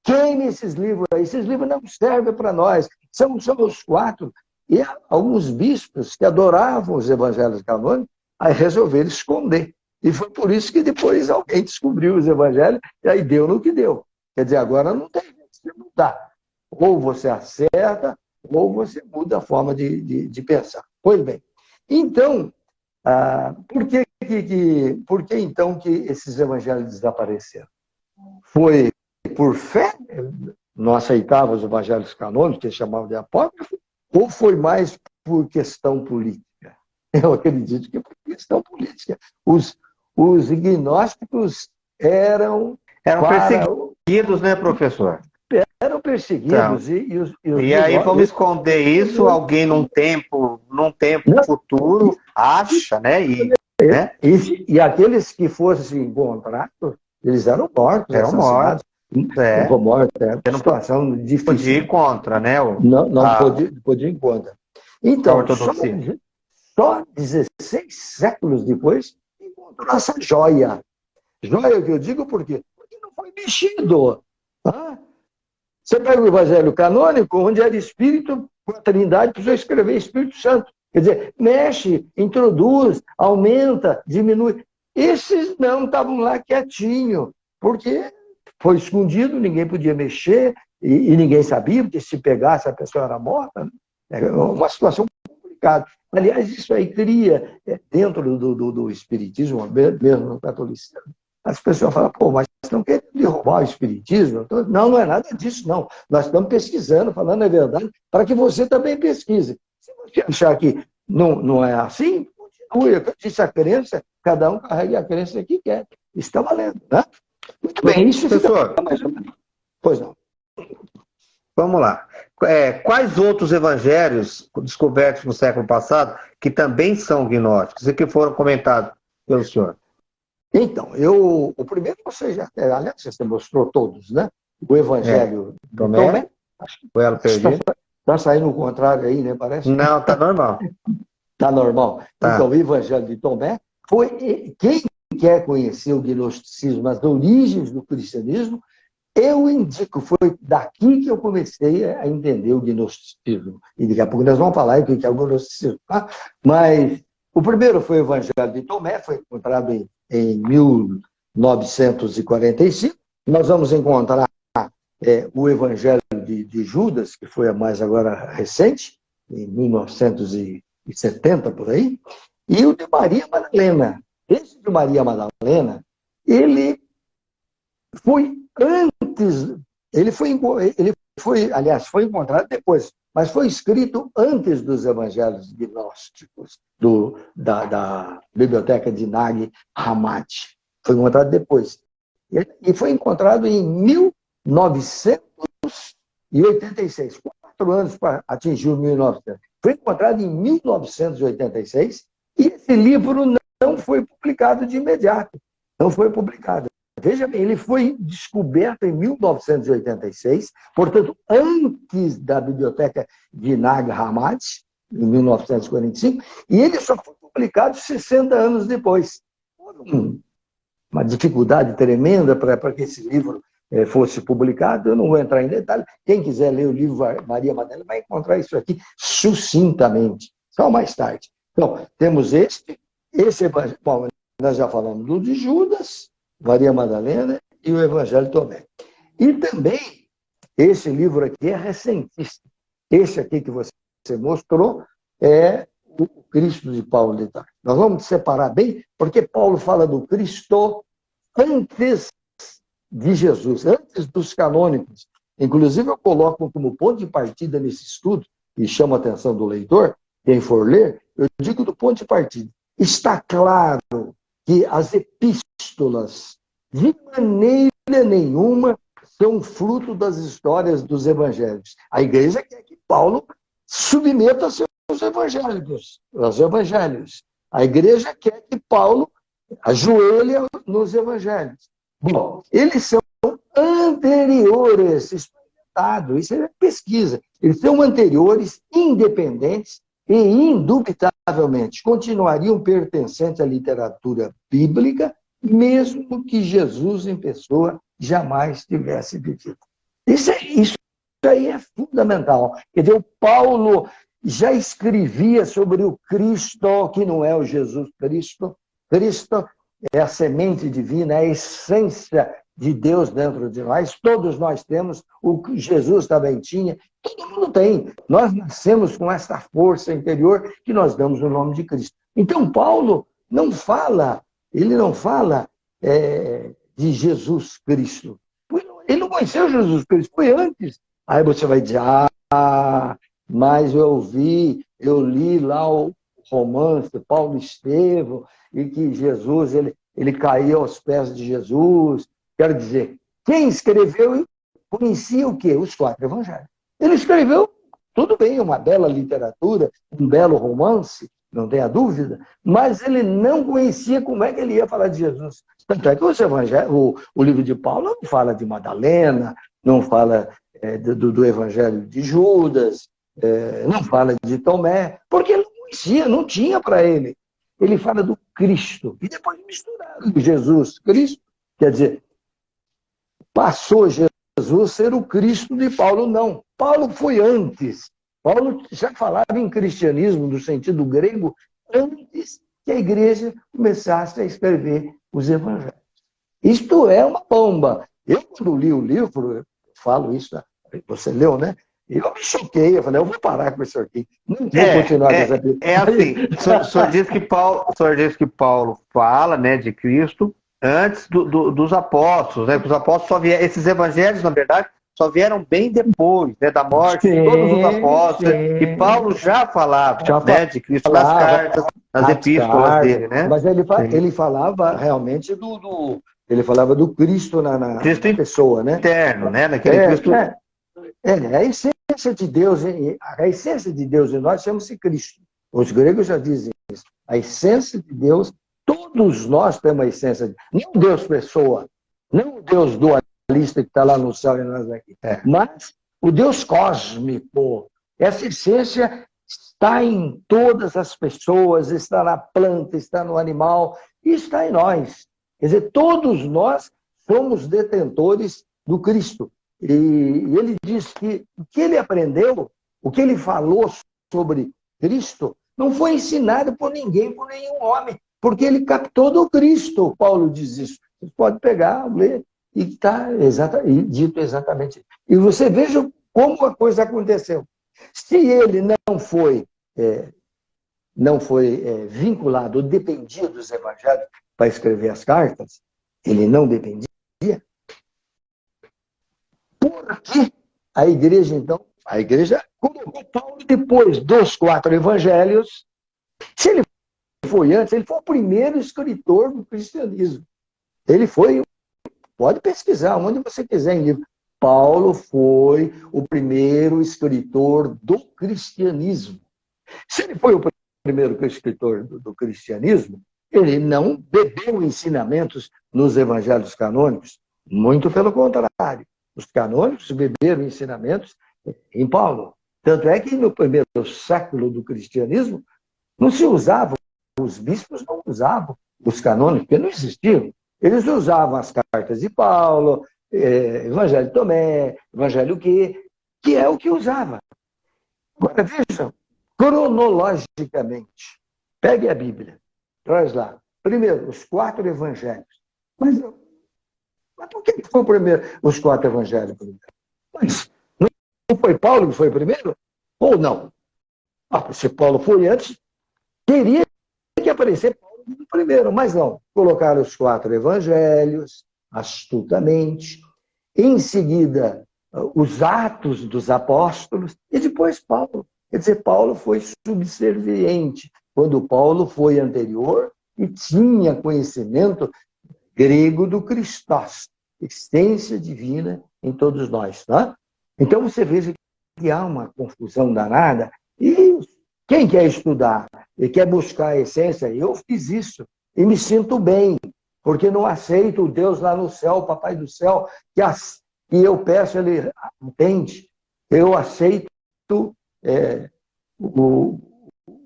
queime esses livros aí, esses livros não servem para nós, são, são os quatro. E alguns bispos que adoravam os evangelhos canônicos, aí resolveram esconder. E foi por isso que depois alguém descobriu os evangelhos, e aí deu no que deu. Quer dizer, agora não tem jeito de mudar. Ou você acerta, ou você muda a forma de, de, de pensar. Pois bem, então, ah, por que que, por que então que esses evangelhos desapareceram? Foi por fé, não aceitava os evangelhos canônicos, que eles chamavam de apócrifo, ou foi mais por questão política? Eu acredito que por questão política. Os, os gnósticos eram... Eram para... perseguidos, né, professor? Eram perseguidos. Então, e, e, os, e, os e aí vamos esconder isso, alguém num tempo, num tempo futuro acha, né? E né? E, e, aqueles que fossem encontrados, eles eram mortos. Eram mortos. É. mortos, é uma situação difícil. Podia ir contra, né? O, não não a... podia, podia ir contra. Então, só, só 16 séculos depois, encontrou essa joia. Joia que eu digo por quê? Porque não foi mexido. Tá? Você pega o Evangelho canônico, onde era Espírito, com a Trindade, precisou escrever Espírito Santo. Quer dizer, mexe, introduz, aumenta, diminui. Esses não estavam lá quietinho, porque foi escondido, ninguém podia mexer, e, e, ninguém sabia, porque se pegasse a pessoa era morta. Né? É uma situação complicada. Aliás, isso aí cria, é, dentro do, do, do Espiritismo, mesmo no catolicismo, as pessoas falam, pô, mas estão querendo derrubar o Espiritismo? Não, não é nada disso, não. Nós estamos pesquisando, falando a verdade, para que você também pesquise. Se você achar que não, não é assim, continue. Eu disse a crença, cada um carrega a crença que quer. Está valendo, né? Muito bem, isso Professor, fica mais ou menos. Pois não. Vamos lá. É, quais outros evangelhos descobertos no século passado que também são gnósticos e que foram comentados pelo senhor? Então, eu, o primeiro você já, é, aliás, você mostrou todos, né? O Evangelho é. Tomé, Tomé acho que está tá saindo o contrário aí, né? Parece. Não, está normal. Está normal. Tá. Então, o Evangelho de Tomé foi quem quer conhecer o gnosticismo, as origens do cristianismo, eu indico, foi daqui que eu comecei a entender o gnosticismo. E daqui a pouco nós vamos falar o que é o gnosticismo. Tá? Mas o primeiro foi o Evangelho de Tomé, foi encontrado em, em 1945. Nós vamos encontrar é, o Evangelho de, de, Judas, que foi a mais agora recente, em 1970, por aí, e o de Maria Madalena. Esse de Maria Madalena, ele foi antes, ele foi, ele foi, aliás, foi encontrado depois, mas foi escrito antes dos evangelhos gnósticos, do, da, da biblioteca de Nag Hammadi. Foi encontrado depois. E foi encontrado em 1986, quatro anos para atingir o 1900. Foi encontrado em 1986 e esse livro não foi publicado de imediato. Não foi publicado. Veja bem, ele foi descoberto em 1986, portanto, antes da biblioteca de Nag Hammadi, em 1945, e ele só foi publicado 60 anos depois. Uma dificuldade tremenda para que esse livro eh, fosse publicado, eu não vou entrar em detalhe. Quem quiser ler o livro Maria Madalena vai encontrar isso aqui sucintamente, só mais tarde. Então, temos este, esse, bom, nós já falamos do de Judas, Maria Madalena e o Evangelho Tomé. E também, esse livro aqui é recentíssimo. Esse aqui que você mostrou é o Cristo de Paulo de Tarso. Nós vamos separar bem, porque Paulo fala do Cristo antes de Jesus, antes dos canônicos. Inclusive, eu coloco como ponto de partida nesse estudo, e chama a atenção do leitor, quem for ler, eu digo do ponto de partida. Está claro que as epístolas, de maneira nenhuma, são fruto das histórias dos evangelhos. A igreja quer que Paulo submeta seus evangélicos, os evangelhos. A igreja quer que Paulo ajoelhe nos evangelhos. Bom, eles são anteriores, isso é isso é pesquisa. Eles são anteriores, independentes e, indubitavelmente, continuariam pertencentes à literatura bíblica, mesmo que Jesus em pessoa jamais tivesse vivido. Isso, é, isso aí é fundamental. Quer dizer, o Paulo já escrevia sobre o Cristo, que não é o Jesus Cristo. Cristo é a semente divina, é a essência de Deus dentro de nós. Todos nós temos, o que Jesus também tinha, todo mundo tem. Nós nascemos com essa força interior que nós damos o nome de Cristo. Então, Paulo não fala, ele não fala é, de Jesus Cristo. Ele não conheceu Jesus Cristo, foi antes. Aí você vai dizer, ah, mas eu vi, eu li lá o romance Paulo Estevão, e que Jesus, ele, ele caiu aos pés de Jesus. Quero dizer, quem escreveu conhecia o quê? Os quatro evangelhos. Ele escreveu, tudo bem, uma bela literatura, um belo romance, não tenha dúvida, mas ele não conhecia como é que ele ia falar de Jesus. Tanto é que o, evangelho, o, o livro de Paulo não fala de Madalena, não fala é, do, do, Evangelho de Judas, é, não fala de Tomé, porque ele não conhecia, não tinha para ele. Ele fala do Cristo. E depois misturaram Jesus, Cristo. Quer dizer, passou Jesus ser o Cristo de Paulo. Não. Paulo foi antes. Paulo já falava em cristianismo no sentido grego antes que a igreja começasse a escrever os evangelhos. Isto é uma bomba. Eu, quando li o livro, falo isso, você leu, né? Eu me choquei, eu falei, eu vou parar com isso aqui. Não vou é, continuar é, com essa É assim, o senhor, diz que Paulo, o senhor diz que Paulo fala né, de Cristo antes do, do, dos apóstolos, né? Os apóstolos só vieram, esses evangelhos, na verdade, só vieram bem depois né, da morte sim, de todos os apóstolos. Sim. E Paulo já falava já né, de Cristo nas cartas, nas epístolas dele, né? Mas ele, ele falava realmente do, do, Ele falava do Cristo na, na Cristo pessoa, né? Eterno, né? Naquele é, Cristo. É, é, é a essência de Deus, a essência de Deus em nós chama-se Cristo. Os gregos já dizem isso. A essência de Deus, todos nós temos a essência de Não Deus pessoa, não o Deus dualista que está lá no céu e nós aqui, é. mas o Deus cósmico. Essa essência está em todas as pessoas, está na planta, está no animal e está em nós. Quer dizer, todos nós somos detentores do Cristo. E ele diz que o que ele aprendeu, o que ele falou sobre Cristo, não foi ensinado por ninguém, por nenhum homem, porque ele captou do Cristo. Paulo diz isso. Você pode pegar, ler, e está exata, dito exatamente. E você veja como a coisa aconteceu. Se ele não foi, é, não foi é, vinculado, dependia dos evangelhos para escrever as cartas, ele não dependia, Aqui, a igreja, então, a igreja colocou Paulo depois dos quatro evangelhos. Se ele foi antes, ele foi o primeiro escritor do cristianismo. Ele foi, pode pesquisar onde você quiser em livro. Paulo foi o primeiro escritor do cristianismo. Se ele foi o primeiro escritor do, do cristianismo, ele não bebeu ensinamentos nos evangelhos canônicos, muito pelo contrário. Os canônicos beberam ensinamentos em Paulo. Tanto é que no primeiro século do cristianismo não se usava, os bispos não usavam os canônicos, porque não existiam. Eles usavam as cartas de Paulo, eh, Evangelho de Tomé, Evangelho que, que é o que usava. Agora vejam, cronologicamente, pegue a Bíblia, traz lá. Primeiro, os quatro evangelhos. Mas mas por que foi primeiro, os quatro evangelhos primeiro? Mas não foi Paulo que foi primeiro? Ou não? Ah, se Paulo foi antes, teria que aparecer Paulo como primeiro, mas não. Colocaram os quatro evangelhos, astutamente, em seguida os atos dos apóstolos, e depois Paulo. Quer dizer, Paulo foi subserviente, quando Paulo foi anterior e tinha conhecimento grego do Christos, essência divina em todos nós. Tá? Então você veja que há uma confusão danada e quem quer estudar e quer buscar a essência, eu fiz isso e me sinto bem, porque não aceito o Deus lá no céu, o Papai do céu, que, as, que eu peço, ele entende. Eu aceito é, o,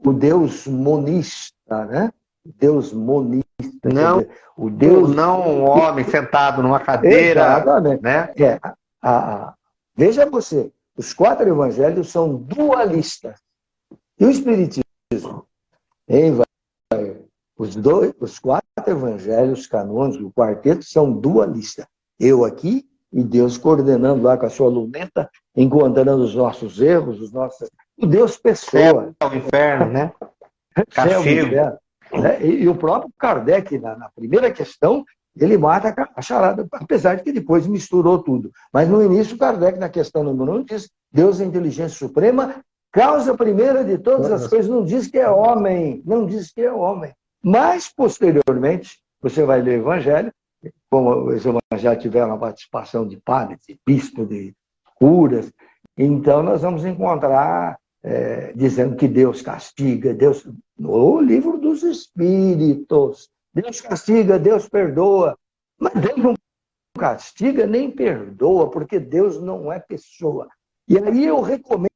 o Deus monista, né? Deus monista. Não, o Deus não um homem sentado numa cadeira. Exatamente. Né? É, a, a, veja você, os quatro evangelhos são dualistas. E o Espiritismo? Hein, os, dois, os quatro evangelhos canônicos, o quarteto, são dualistas. Eu aqui e Deus coordenando lá com a sua luneta, encontrando os nossos erros, os nossos. O Deus pessoa. O inferno, né? Castigo. Né? E, e, o próprio Kardec, na, na, primeira questão, ele mata a charada, apesar de que depois misturou tudo. Mas no início, Kardec, na questão número 1, diz: Deus é inteligência suprema, causa primeira de todas as coisas, não diz que é homem, não diz que é homem. Mas, posteriormente, você vai ler o Evangelho, como os evangelhos tiveram a participação de padres, de bispos, de curas, então nós vamos encontrar é, dizendo que Deus castiga, Deus. No livro dos Espíritos. Deus castiga, Deus perdoa. Mas Deus não castiga nem perdoa, porque Deus não é pessoa. E aí eu recomendo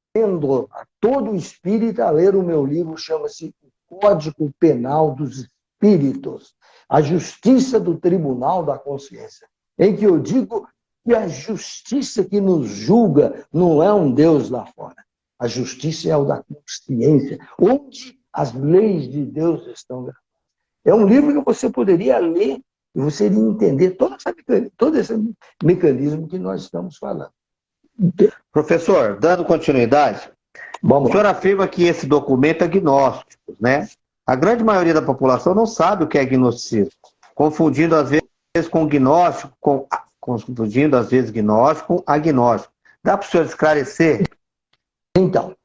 a todo espírita ler o meu livro, chama-se Código Penal dos Espíritos, a justiça do Tribunal da Consciência, em que eu digo que a justiça que nos julga não é um Deus lá fora, a justiça é o da consciência, onde as leis de Deus estão gravadas. É um livro que você poderia ler e você iria entender todo esse mecanismo que nós estamos falando. Professor, dando continuidade, Vamos o senhor afirma que esse documento é gnóstico, né? A grande maioria da população não sabe o que é gnosticismo, confundindo às vezes com gnóstico, com, confundindo às vezes gnóstico com agnóstico. Dá para o senhor esclarecer? Então,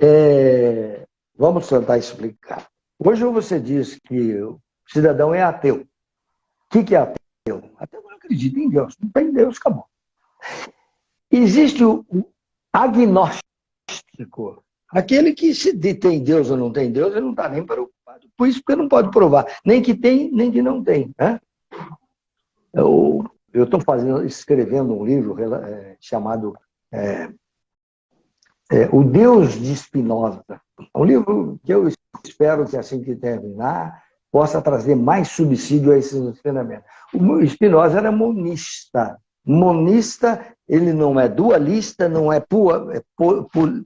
é, vamos tentar explicar. Hoje você diz que o cidadão é ateu. O que, que é ateu? Ateu não acredita em Deus, não tem Deus, acabou. Existe o agnóstico, aquele que se tem Deus ou não tem Deus, ele não está nem preocupado. Por isso, porque não pode provar, nem que tem, nem que não tem. Né? Eu estou escrevendo um livro é, chamado é, é, O Deus de Spinoza. É um livro que eu espero que assim que terminar, possa trazer mais subsídio a esses ensinamentos. O Spinoza era monista. Monista, ele não é dualista, não é, é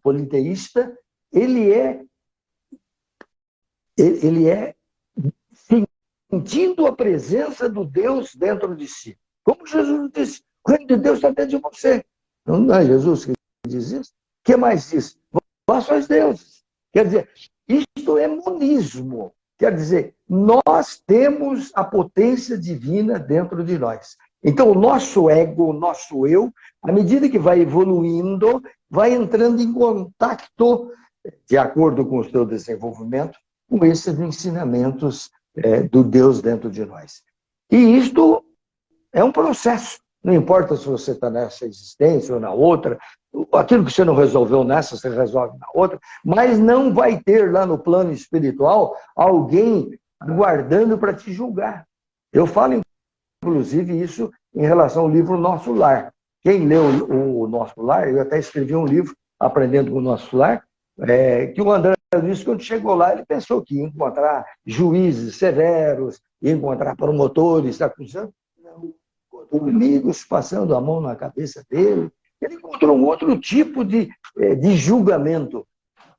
politeísta, ele é ele é sentindo a presença do Deus dentro de si. Como Jesus disse, o reino de Deus está dentro de você. Não é Jesus que diz isso? O que mais diz? Vós sois deuses. Quer dizer, isto é monismo. Quer dizer, nós temos a potência divina dentro de nós. Então, o nosso ego, o nosso eu, à medida que vai evoluindo, vai entrando em contato, de acordo com o seu desenvolvimento, com esses ensinamentos é, do Deus dentro de nós. E isto é um processo. Não importa se você está nessa existência ou na outra, aquilo que você não resolveu nessa, você resolve na outra, mas não vai ter lá no plano espiritual alguém guardando para te julgar. Eu falo, inclusive, isso em relação ao livro Nosso Lar. Quem leu o Nosso Lar, eu até escrevi um livro, Aprendendo com o Nosso Lar, é, que o André disse quando chegou lá, ele pensou que ia encontrar juízes severos, ia encontrar promotores acusando. Não, amigos passando a mão na cabeça dele. Ele encontrou um outro tipo de, é, de julgamento,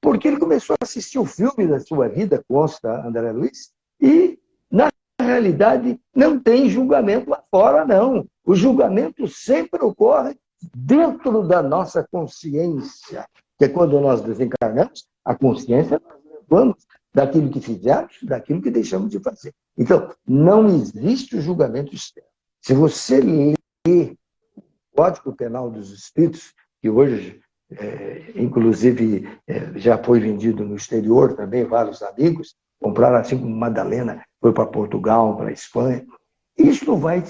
porque ele começou a assistir o filme da sua vida, consta André Luiz, e, na realidade, não tem julgamento lá fora, não. O julgamento sempre ocorre dentro da nossa consciência, que é quando nós desencarnamos, a consciência nós levamos daquilo que fizemos, daquilo que deixamos de fazer. Então, não existe o julgamento externo. Se você lê o Código Penal dos Espíritos, que hoje, é, inclusive, é, já foi vendido no exterior também, vários amigos compraram, assim como Madalena foi para Portugal, para Espanha, isso vai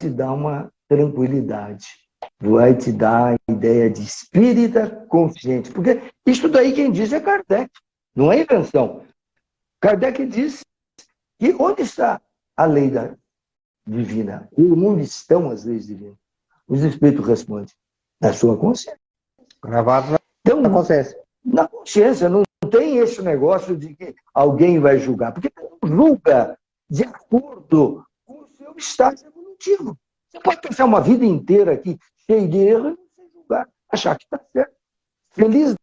te dar uma tranquilidade, vai te dar a ideia de espírita consciente, porque isso daí quem diz é Kardec, não é invenção. Kardec diz que onde está a lei da, divina. E onde estão as leis divinas? Os Espíritos respondem, na sua consciência. Gravado na, então, na consciência. Na consciência, não tem esse negócio de que alguém vai julgar, porque julga de acordo com o seu estágio evolutivo. Você pode passar uma vida inteira aqui cheio de erro e não se julgar, achar que está certo. Feliz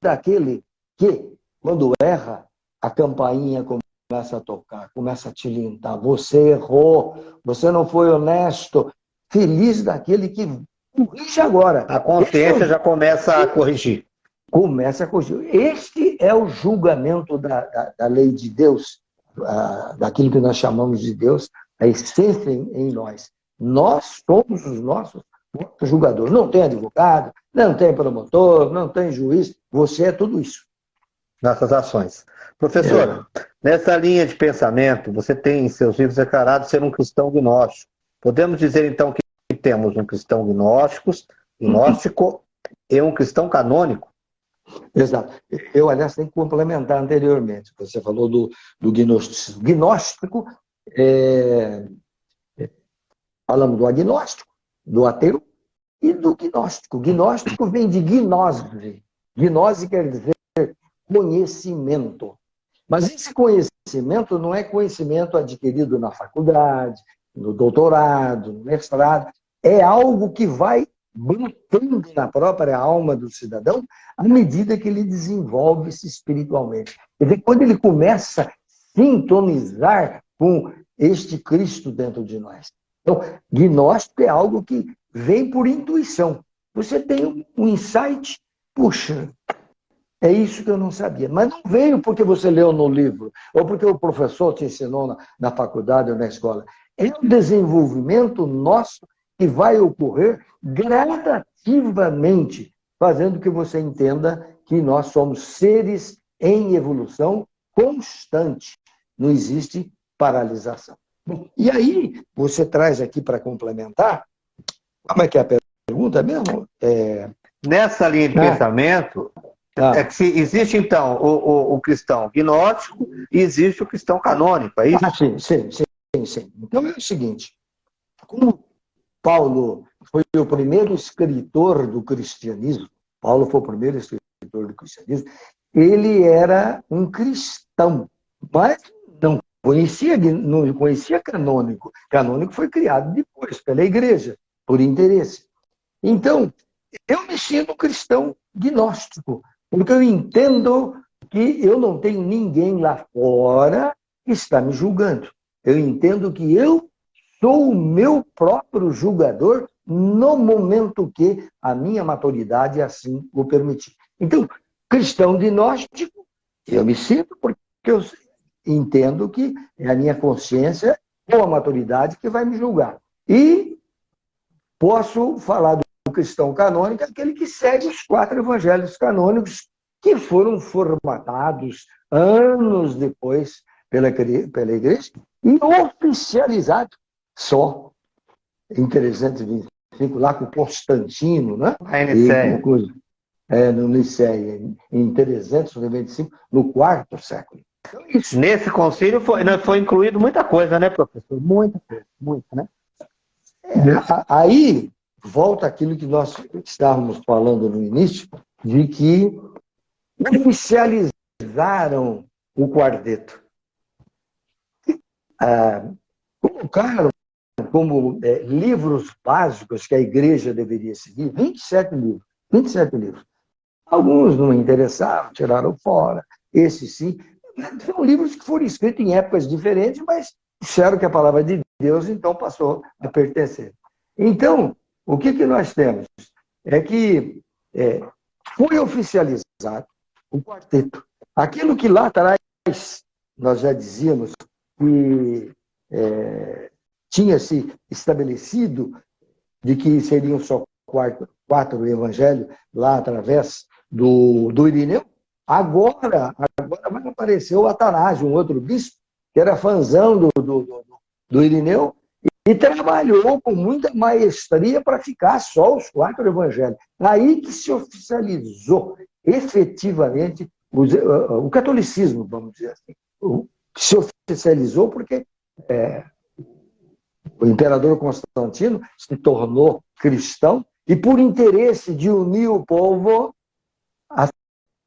daquele que, quando erra, a campainha começa a tocar, começa a tilintar. Você errou, você não foi honesto. Feliz daquele que corrige agora. A consciência já começa a corrigir. Começa a corrigir. Este é o julgamento da, da, da lei de Deus, daquilo que nós chamamos de Deus, a essência em, em nós. Nós somos os nossos julgadores. Não tem advogado, não tem promotor, não tem juiz. Você é tudo isso. Nossas ações. Professor, é. nessa linha de pensamento, você tem em seus livros declarado ser um cristão gnóstico. Podemos dizer, então, que temos um cristão gnóstico, gnóstico e um cristão canônico? Exato. Eu, aliás, tenho que complementar anteriormente. Você falou do, do gnóstico. Gnóstico, é... falamos do agnóstico, do ateu e do gnóstico. Gnóstico vem de gnose. Gnose quer dizer conhecimento. Mas esse conhecimento não é conhecimento adquirido na faculdade, no doutorado, no mestrado. É algo que vai brotando na própria alma do cidadão à medida que ele desenvolve-se espiritualmente. Quer dizer, quando ele começa a sintonizar com este Cristo dentro de nós. Então, gnóstico é algo que vem por intuição. Você tem um insight, puxa, é isso que eu não sabia. Mas não veio porque você leu no livro, ou porque o professor te ensinou na, na faculdade ou na escola. É um desenvolvimento nosso que vai ocorrer gradativamente, fazendo que você entenda que nós somos seres em evolução constante. Não existe paralisação. E aí, você traz aqui para complementar, como é que é a pergunta mesmo? É... Nessa linha de ah. pensamento, ah. é que existe então o, o, o, cristão gnóstico e existe o cristão canônico, é isso? Ah, sim, sim, sim, sim. Então é o seguinte, como Paulo foi o primeiro escritor do cristianismo, Paulo foi o primeiro escritor do cristianismo, ele era um cristão, mas não conhecia, não conhecia canônico. Canônico foi criado depois pela igreja, por interesse. Então, eu me sinto cristão gnóstico, porque eu entendo que eu não tenho ninguém lá fora que está me julgando. Eu entendo que eu sou o meu próprio julgador no momento que a minha maturidade assim o permitir. Então, cristão gnóstico, eu me sinto porque eu entendo que é a minha consciência ou a maturidade que vai me julgar. E posso falar do cristão canônico, aquele que segue os quatro evangelhos canônicos que foram formatados anos depois pela, pela igreja e oficializado só em 325, lá com Constantino, né? A Nicéia. É, no Nicéia, em 395, no quarto século. Então, isso. Nesse concílio foi, foi incluído muita coisa, né, professor? Muita coisa, muita, né? É, aí, volta aquilo que nós estávamos falando no início, de que oficializaram o quarteto. Ah, colocaram como é, livros básicos que a igreja deveria seguir, 27 livros, 27 livros. Alguns não me interessavam, tiraram fora, esses sim. São livros que foram escritos em épocas diferentes, mas disseram que a palavra de Deus, então, passou a pertencer. Então, o que, que nós temos? É que é, foi oficializado o quarteto. Aquilo que lá atrás nós já dizíamos que é, tinha se estabelecido de que seriam só quatro, quatro evangelhos lá através do, do Irineu, agora, agora vai aparecer o Atanásio, um outro bispo, que era do, do, do, do Irineu, e trabalhou com muita maestria para ficar só os quatro evangelhos. Aí que se oficializou efetivamente o, o catolicismo, vamos dizer assim. O, se oficializou porque é, o imperador Constantino se tornou cristão e, por interesse de unir o povo,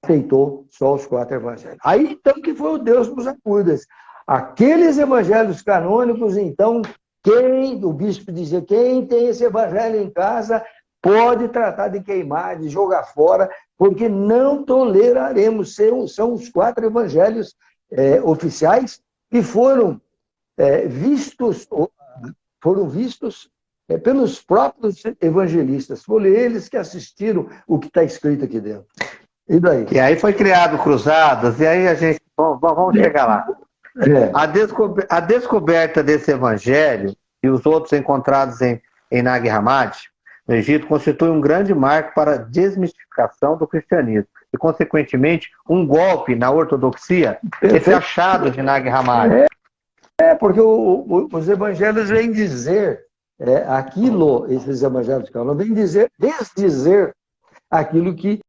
aceitou só os quatro evangelhos. Aí, então, que foi o Deus dos acudas. Aqueles evangelhos canônicos, então, quem, o bispo dizia, quem tem esse evangelho em casa pode tratar de queimar, de jogar fora, porque não toleraremos. São, os quatro evangelhos é, oficiais que foram é, vistos, foram vistos é, pelos próprios evangelistas. Foram eles que assistiram o que está escrito aqui dentro. E daí? E aí foi criado cruzadas, e aí a gente. Vamos, chegar lá. É. A, descober, a, descoberta desse evangelho e os outros encontrados em, em Nag Hammadi, no Egito, constitui um grande marco para a desmistificação do cristianismo e, consequentemente, um golpe na ortodoxia, esse achado de Nag Hammadi. É, é porque o, o, os evangelhos vêm dizer é, aquilo, esses evangelhos de vêm dizer, desdizer aquilo que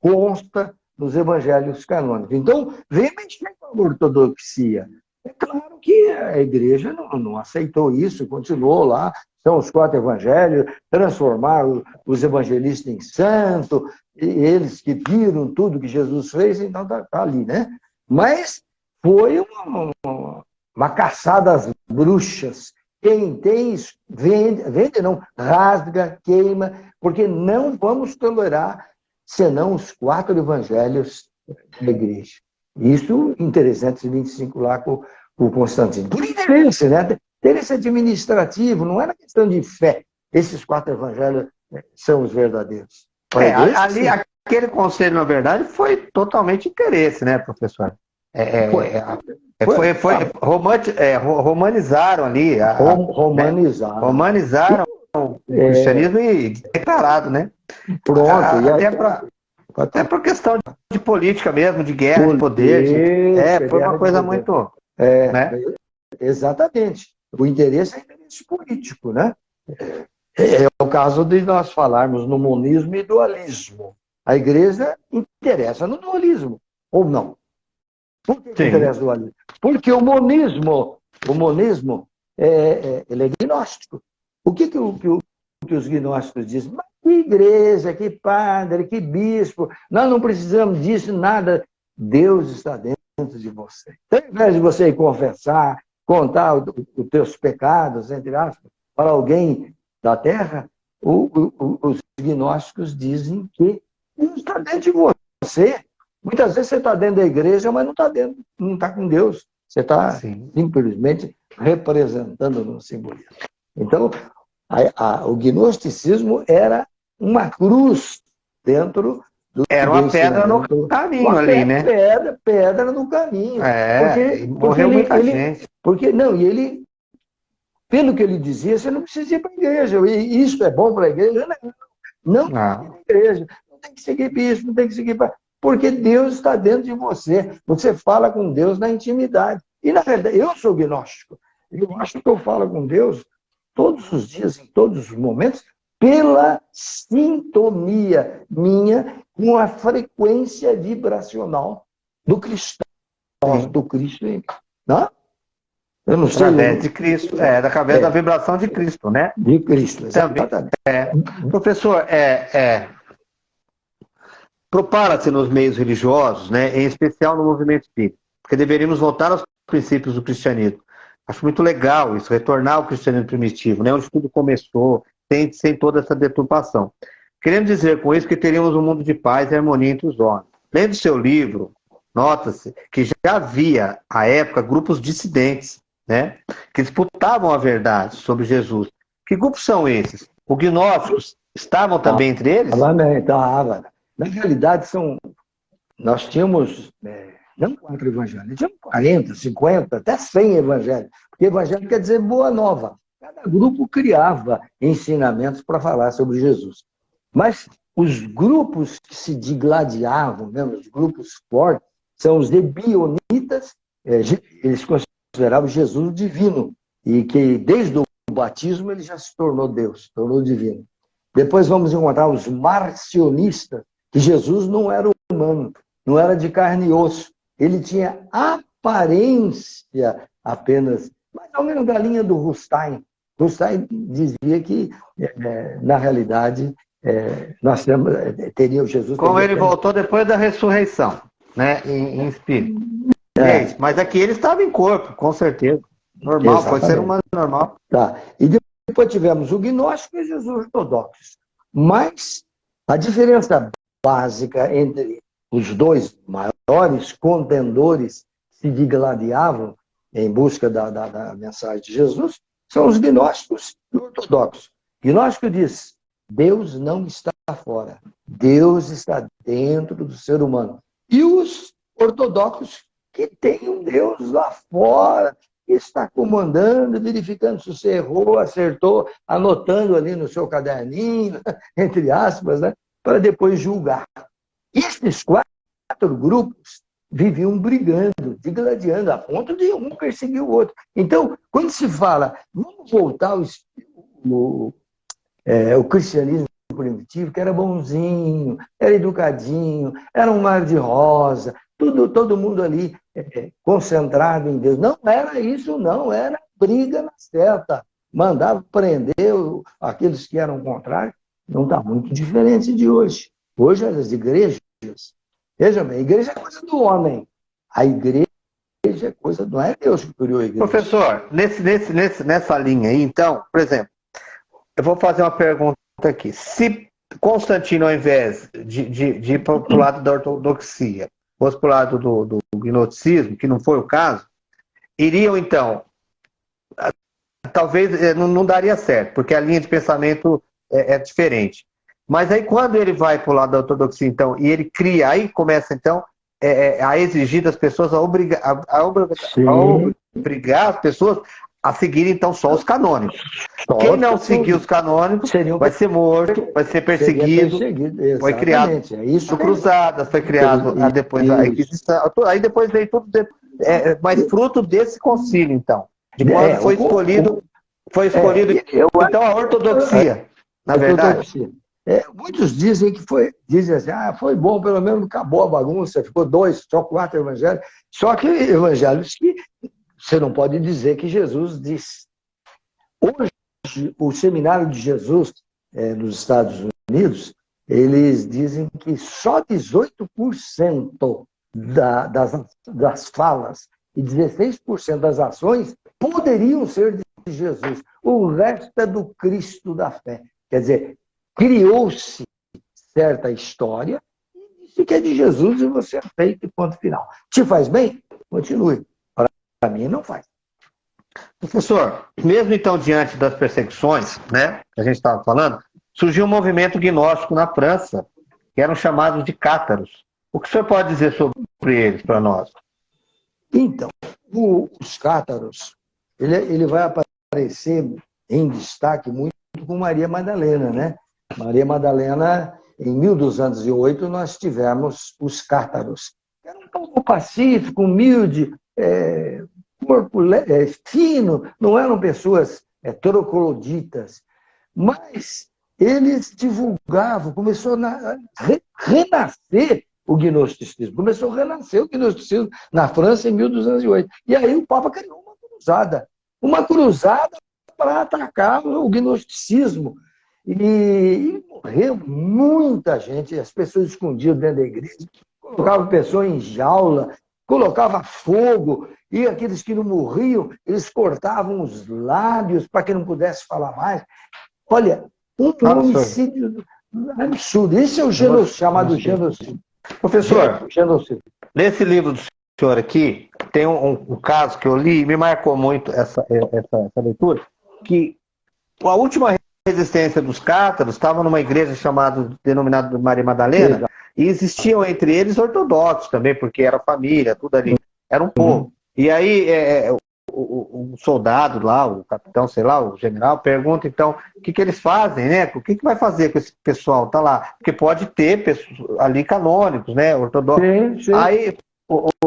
consta nos evangelhos canônicos. Então, vem mexer com a ortodoxia. É claro que a igreja não, não, aceitou isso, continuou lá, são os quatro evangelhos, transformaram os evangelistas em santo, eles que viram tudo que Jesus fez, então está tá ali, né? Mas foi uma, uma, uma caçada às bruxas. Quem tem, vende, vende não, rasga, queima, porque não vamos tolerar senão os quatro evangelhos da igreja. Isso em 325 lá com, com o Constantino. Por interesse, né? Interesse administrativo, não era questão de fé. Esses quatro evangelhos né, são os verdadeiros. É, ali, aquele conselho, na verdade, foi totalmente interesse, né, professor? É, é, foi, é, é, foi, foi, é, romanizaram ali. A, romanizaram. Né? Romanizaram o cristianismo e declarado, né? Pronto. A, até aí... para até por questão de política mesmo, de guerra, de poder. De... É, foi uma coisa muito. É, né? Exatamente. O interesse é interesse político, né? É, é o caso de nós falarmos no monismo e dualismo. A igreja interessa no dualismo, ou não? Por que, que interessa dualismo? Porque o monismo, o monismo, é, é, ele é gnóstico. O que, que, o, que, o, que os gnósticos dizem? Mas que igreja, que padre, que bispo, nós não precisamos disso, nada. Deus está dentro de você. Então, ao invés de você confessar, contar os teus pecados, entre aspas, para alguém da terra, o, o, os gnósticos dizem que Deus está dentro de você. Muitas vezes você está dentro da igreja, mas não está dentro, não está com Deus. Você está simplesmente representando no simbolismo. Então, a, a, o gnosticismo era uma cruz dentro do Era uma pedra no caminho uma ali, pedra, né? Pedra, pedra no caminho. É, porque, morreu porque muita ele, gente. Porque, não, e ele, pelo que ele dizia, você não precisa ir para a igreja. E isso é bom para a igreja? Não, não, não. para a igreja. Não tem que seguir bispo, não tem que seguir para... Porque Deus está dentro de você. Você fala com Deus na intimidade. E, na verdade, eu sou gnóstico. Eu acho que eu falo com Deus todos os dias, em todos os momentos, pela sintonia minha com a frequência vibracional do cristão, do Cristo em mim. Não? Eu não sei. Através de Cristo, é, através é. da vibração de Cristo, né? De Cristo, exatamente. É. Professor, é, é, propara-se nos meios religiosos, né, em especial no movimento espírita, porque deveríamos voltar aos princípios do cristianismo. Acho muito legal isso, retornar ao cristianismo primitivo, né, onde tudo começou, sem, sem toda essa deturpação. Querendo dizer com isso que teríamos um mundo de paz e harmonia entre os homens. Lendo seu livro, nota-se que já havia, à época, grupos dissidentes, né, que disputavam a verdade sobre Jesus. Que grupos são esses? Os gnósticos estavam também entre eles? Também, estava. Na realidade, são, nós tínhamos, é, não quatro evangelhos, tínhamos 40, 50, até 100 evangelhos. Porque evangelho quer dizer boa nova. Cada grupo criava ensinamentos para falar sobre Jesus. Mas os grupos que se digladiavam, mesmo, os grupos fortes, são os debionitas, é, eles consideravam Jesus divino, e que desde o batismo ele já se tornou Deus, se tornou divino. Depois vamos encontrar os marcionistas, Jesus não era humano, não era de carne e osso, ele tinha aparência apenas, mais ou menos da linha do Rustain, Rousseau dizia que, é, na realidade, é, nós temos, é, teríamos Jesus... Como ele voltou depois da ressurreição, né, em, em espírito. É. é mas aqui ele estava em corpo, com certeza. Normal, Exatamente. foi ser humano normal. Tá. E depois tivemos o gnóstico e Jesus ortodoxo. Mas a diferença básica entre os dois maiores contendores se digladiavam em busca da, da, da mensagem de Jesus são os gnósticos e ortodoxos. Gnóstico diz, Deus não está fora, Deus está dentro do ser humano. E os ortodoxos que tem um Deus lá fora, que está comandando, verificando se você errou, acertou, anotando ali no seu caderninho, entre aspas, né, para depois julgar. Esses quatro grupos viviam brigando, digladiando, a ponto de um perseguir o outro. Então, quando se fala, vamos voltar ao, o, é, o cristianismo primitivo, que era bonzinho, era educadinho, era um mar de rosa, tudo, todo mundo ali é, concentrado em Deus. Não era isso, não, era briga na certa. Mandava prender aqueles que eram contrários. Não está muito diferente de hoje. Hoje as igrejas Veja bem, igreja é coisa do homem. A igreja é coisa, não é Deus que criou a igreja. Professor, nesse, nesse, nesse, nessa linha aí, então, por exemplo, eu vou fazer uma pergunta aqui. Se Constantino, ao invés de, de, de ir para o lado da ortodoxia, fosse para o lado do, do gnosticismo, que não foi o caso, iriam então. Talvez eh, não, não daria certo, porque a linha de pensamento é, é diferente. Mas aí quando ele vai para o lado da ortodoxia, então, e ele cria, aí começa então é, é a exigir das pessoas, a obrigar, a, a, obrigar as pessoas a seguir então só os canônicos. Só Quem não seguir os canônicos vai ser morto, vai ser perseguido. perseguido foi criado é isso Cruzadas, foi criado depois a Inquisição. Aí depois veio tudo, é, mas fruto desse concílio, então. De quando é, foi escolhido, foi escolhido é, eu, então a ortodoxia, na verdade. É, muitos dizem que foi, dizem assim, ah, foi bom, pelo menos acabou a bagunça, ficou dois, só quatro evangelhos. Só que evangelhos que você não pode dizer que Jesus disse. Hoje, o seminário de Jesus é, nos Estados Unidos, eles dizem que só 18% da, das, das falas e 16% das ações poderiam ser de Jesus. O resto é do Cristo da fé. Quer dizer, criou-se certa história e disse que é de Jesus e você aceita e ponto final. Te faz bem? Continue. Para mim, não faz. Professor, mesmo então diante das perseguições, né, que a gente estava falando, surgiu um movimento gnóstico na França, que eram chamados de cátaros. O que o senhor pode dizer sobre eles para nós? Então, o, os cátaros, ele, ele vai aparecer em destaque muito com Maria Madalena, né? Maria Madalena, em 1208, nós tivemos os cátaros. Era um povo pacífico, humilde, é, corpo é, fino, não eram pessoas é, trogloditas, mas eles divulgavam, começou a re, renascer o gnosticismo, começou a renascer o gnosticismo na França em 1208. E aí o Papa criou uma cruzada, uma cruzada para atacar o gnosticismo. E, e morreu muita gente, as pessoas escondiam dentro da igreja, colocavam pessoas em jaula, colocava fogo, e aqueles que não morriam, eles cortavam os lábios para que não pudesse falar mais. Olha, um homicídio absurdo. Esse é o genocídio, chamado genocídio. Professor, genocídio. nesse livro do senhor aqui, tem um, um, caso que eu li e me marcou muito essa, essa, essa leitura, que a última resistência dos cátaros estava numa igreja chamada, denominada Maria Madalena, e existiam entre eles ortodoxos também, porque era família, tudo ali. Era um uhum. povo. Uhum. E aí é, é, o, o, soldado lá, o capitão, sei lá, o general, pergunta então o que, que eles fazem, né? O que, que vai fazer com esse pessoal? Tá lá. Porque pode ter pessoas, ali canônicos, né? Ortodoxos. Sim, sim. Aí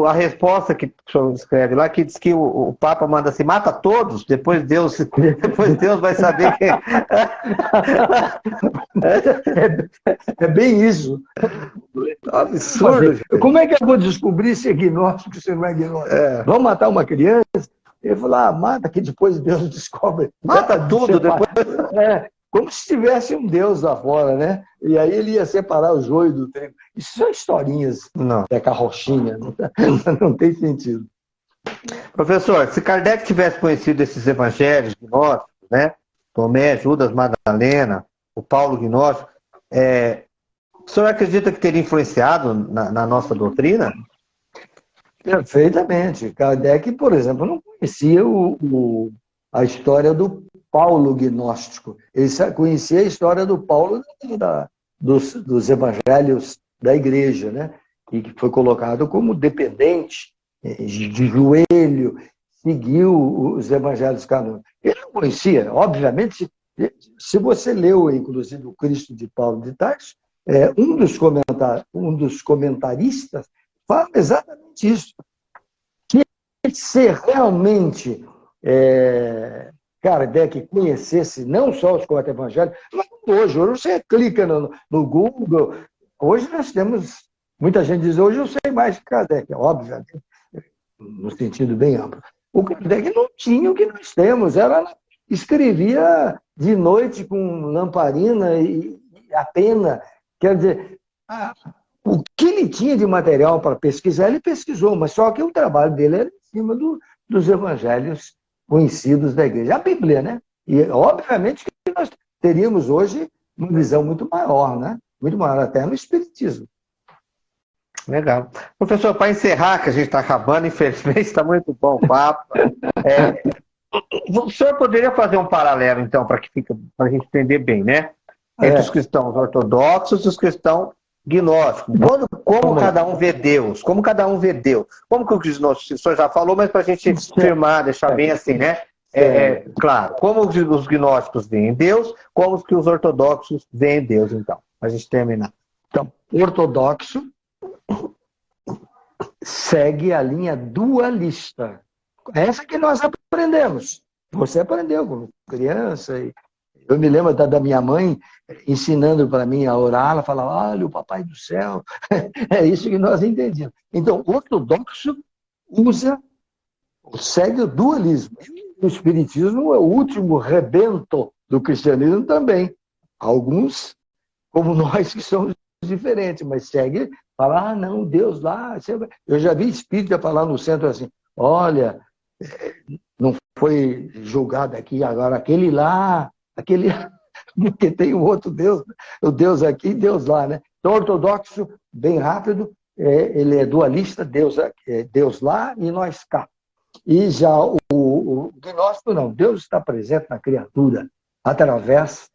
a resposta que o senhor escreve lá, que diz que o, o, Papa manda assim, mata todos, depois Deus, depois Deus vai saber quem. é, é bem isso. É absurdo. Mas, como é que eu vou descobrir se é gnóstico se não é gnóstico? É. Vamos matar uma criança? Ele falou, ah, mata que depois Deus descobre. Mata tudo, depois. É, como se tivesse um Deus lá fora, né? E aí ele ia separar o joio do trigo. Isso são historinhas não. da carrochinha, não, não tem sentido. Professor, se Kardec tivesse conhecido esses evangelhos gnósticos, né? Tomé, Judas, Madalena, o Paulo gnóstico, é, o senhor acredita que teria influenciado na, na nossa doutrina? Perfeitamente. Kardec, por exemplo, não conhecia o, o, a história do Paulo gnóstico. Ele conhecia a história do Paulo da, dos, dos evangelhos da igreja, né? e que foi colocado como dependente, eh, de joelho, seguiu os evangelhos canônicos. Ele não conhecia, obviamente, se, você leu, inclusive, o Cristo de Paulo de Tarso, é, um, dos comentar, um dos comentaristas fala exatamente isso. Que se realmente é, Kardec conhecesse não só os quatro evangelhos, mas hoje, hoje você clica no, no Google, hoje nós temos, muita gente diz, hoje eu sei mais que Kardec, obviamente, no sentido bem amplo. O Kardec não tinha o que nós temos, ela escrevia de noite com lamparina e, e a pena, quer dizer, a, o que ele tinha de material para pesquisar, ele pesquisou, mas só que o trabalho dele era em cima do, dos evangelhos conhecidos da igreja. A Bíblia, né? E, obviamente, que nós teríamos hoje uma visão muito maior, né? Muito maior, até no Espiritismo. Legal. Professor, para encerrar, que a gente está acabando, infelizmente está muito bom o papo. É, o senhor poderia fazer um paralelo, então, para que fica, para a gente entender bem, né? Entre é. os cristãos ortodoxos e os cristãos gnósticos. Como, como cada um vê Deus? Como cada um vê Deus? Como que o gnóstico, o senhor já falou, mas para a gente firmar, deixar bem assim, né? É, é, claro, como os gnósticos veem Deus, como que os ortodoxos veem Deus, então, para a gente terminar. Então, ortodoxo segue a linha dualista. Essa que nós aprendemos. Você aprendeu como criança. Eu me lembro da minha mãe ensinando para mim a orar. Ela falava, olha, o papai do céu. É isso que nós entendíamos. Então, o ortodoxo usa, segue o dualismo. O espiritismo é o último rebento do cristianismo também. Alguns, como nós, que somos diferentes, mas segue Falar, ah, não, Deus lá. Eu já vi espírita falar no centro assim: olha, não foi julgado aqui, agora aquele lá, aquele. Porque tem um outro Deus, o Deus aqui e Deus lá, né? Então, ortodoxo, bem rápido, é, ele é dualista, Deus, é, Deus lá e nós cá. E já o, o gnóstico, não, Deus está presente na criatura através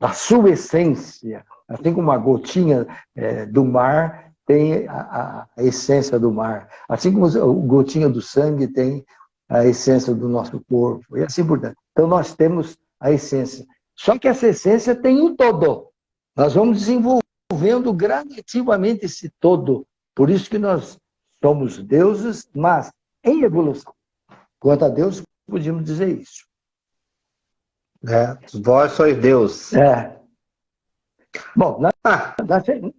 da sua essência, assim como uma gotinha é, do mar tem a, a, essência do mar. Assim como o gotinha do sangue tem a essência do nosso corpo, e assim por diante. Então, nós temos a essência. Só que essa essência tem um todo. Nós vamos desenvolvendo gradativamente esse todo. Por isso que nós somos deuses, mas em evolução. Quanto a Deus, podíamos dizer isso. É, vós sois Deus. É, Bom, na, na,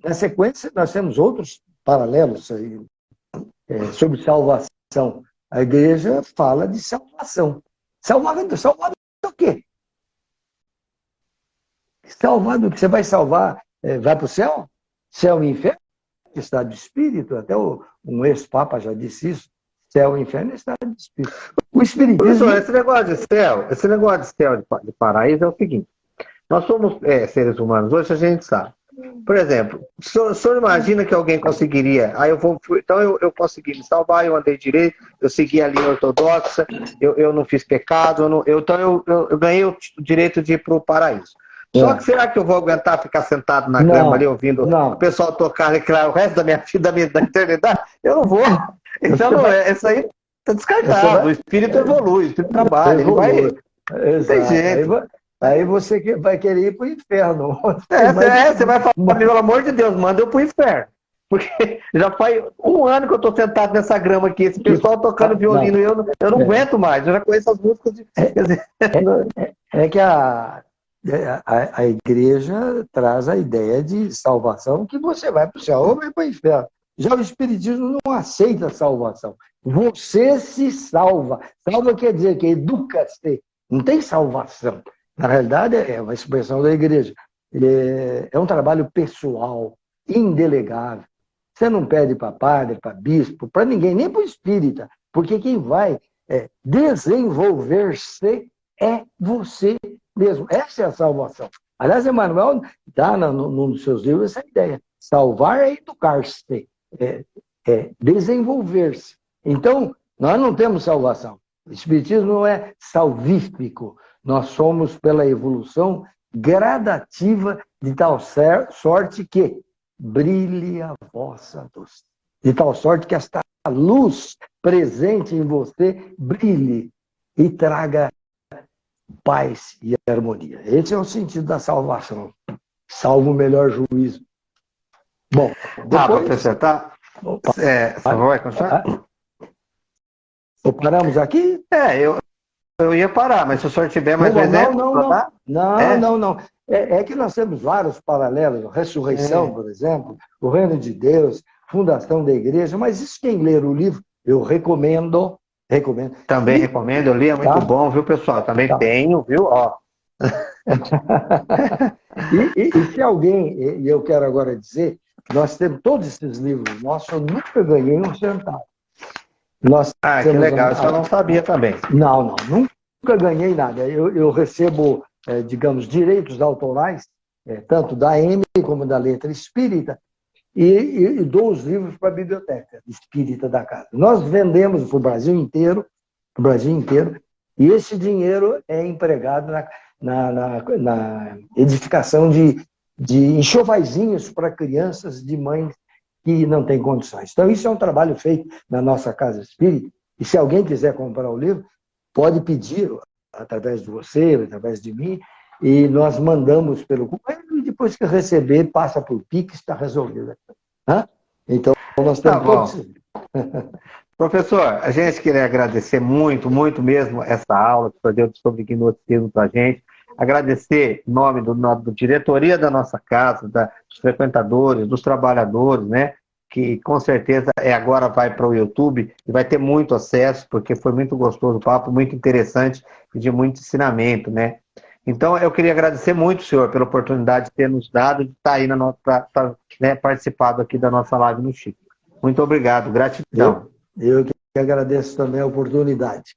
na, sequência, nós temos outros paralelos aí, é, sobre salvação. A igreja fala de salvação. Salvado, salvado do quê? Salvado que você vai salvar, é, vai para o céu? Céu e inferno? Estado de espírito, até o, um ex-papa já disse isso. Céu e inferno é estado de espírito. O espiritismo. esse negócio de céu, esse negócio de céu de paraíso é o seguinte: nós somos é, seres humanos, hoje a gente sabe. Por exemplo, o senhor, o senhor imagina que alguém conseguiria, aí eu vou, então eu, eu consegui me salvar, eu andei direito, eu segui a linha ortodoxa, eu, eu não fiz pecado, eu não, eu, então eu, eu, ganhei o direito de ir para o paraíso. Só é. que será que eu vou aguentar ficar sentado na grama ali ouvindo não. o pessoal tocar e o resto da minha vida, da, minha, da eternidade? Eu não vou. Então, não é, isso aí está descartado. O espírito evolui, o espírito trabalha, ele vai. Exato. Tem jeito. Aí você vai querer ir para o inferno. É, Mas... é, você vai falar, pelo amor de Deus, manda eu para o inferno. Porque já faz um ano que eu estou sentado nessa grama aqui, esse pessoal tocando violino, eu não, eu não é. aguento mais, eu já conheço as músicas. De... É, é, é, que a, a, a, igreja traz a ideia de salvação, que você vai para o céu ou vai para o inferno. Já o Espiritismo não aceita salvação. Você se salva. Salva quer dizer que educa-se. Não tem salvação. Na realidade, é uma expressão da igreja. É, é um trabalho pessoal, indelegável. Você não pede para padre, para bispo, para ninguém, nem para o espírita, porque quem vai é, desenvolver-se é você mesmo. Essa é a salvação. Aliás, Emmanuel dá no, num dos seus livros essa ideia. Salvar é educar-se, é, é desenvolver-se. Então, nós não temos salvação. O Espiritismo não é salvífico. Nós somos pela evolução gradativa de tal sorte que brilhe a vossa luz. De tal sorte que esta luz presente em você brilhe e traga paz e harmonia. Esse é o sentido da salvação. Salvo o melhor juízo. Bom, ah, depois... Ah, professor, tá... É, você vai continuar? Paramos aqui? É, eu, eu ia parar, mas se o senhor tiver mais não, exemplo... Não, não, não. Não, é? não, não. É, é, que nós temos vários paralelos. Ressurreição, é. por exemplo, o Reino de Deus, fundação da igreja. Mas isso quem ler o livro, eu recomendo. Recomendo. Também e, recomendo, eu li, é muito tá? bom, viu, pessoal? Também tá. tenho, viu? Ó. e, e, e, se alguém, e eu quero agora dizer, nós temos todos esses livros nossos, eu nunca ganhei um centavo. Nós ah, que legal, isso eu não sabia também. Não, não, nunca ganhei nada. Eu, eu recebo, é, digamos, direitos autorais é, tanto da M como da letra espírita, e, e, e dou os livros para a biblioteca espírita da casa. Nós vendemos para o Brasil inteiro, para o Brasil inteiro, e esse dinheiro é empregado na, na, na, na edificação de, de enxovaizinhos para crianças de mães que não têm condições. Então, isso é um trabalho feito na nossa casa espírita, e se alguém quiser comprar o livro, pode pedir através de você, através de mim, e nós mandamos pelo e depois que receber, passa por Pix, está resolvido. Hã? Então, nós temos tá. Professor, a gente queria agradecer muito, muito mesmo essa aula que o senhor deu sobre hipnotismo para a gente. Agradecer em nome do, do diretoria da nossa casa, da, dos frequentadores, dos trabalhadores, né? Que com certeza é agora vai para o YouTube e vai ter muito acesso, porque foi muito gostoso o papo, muito interessante e de muito ensinamento, né? Então, eu queria agradecer muito, senhor, pela oportunidade de ter nos dado de estar aí na nossa, tá, né, participado aqui da nossa live no Chico. Muito obrigado, gratidão. Eu, eu que agradeço também a oportunidade.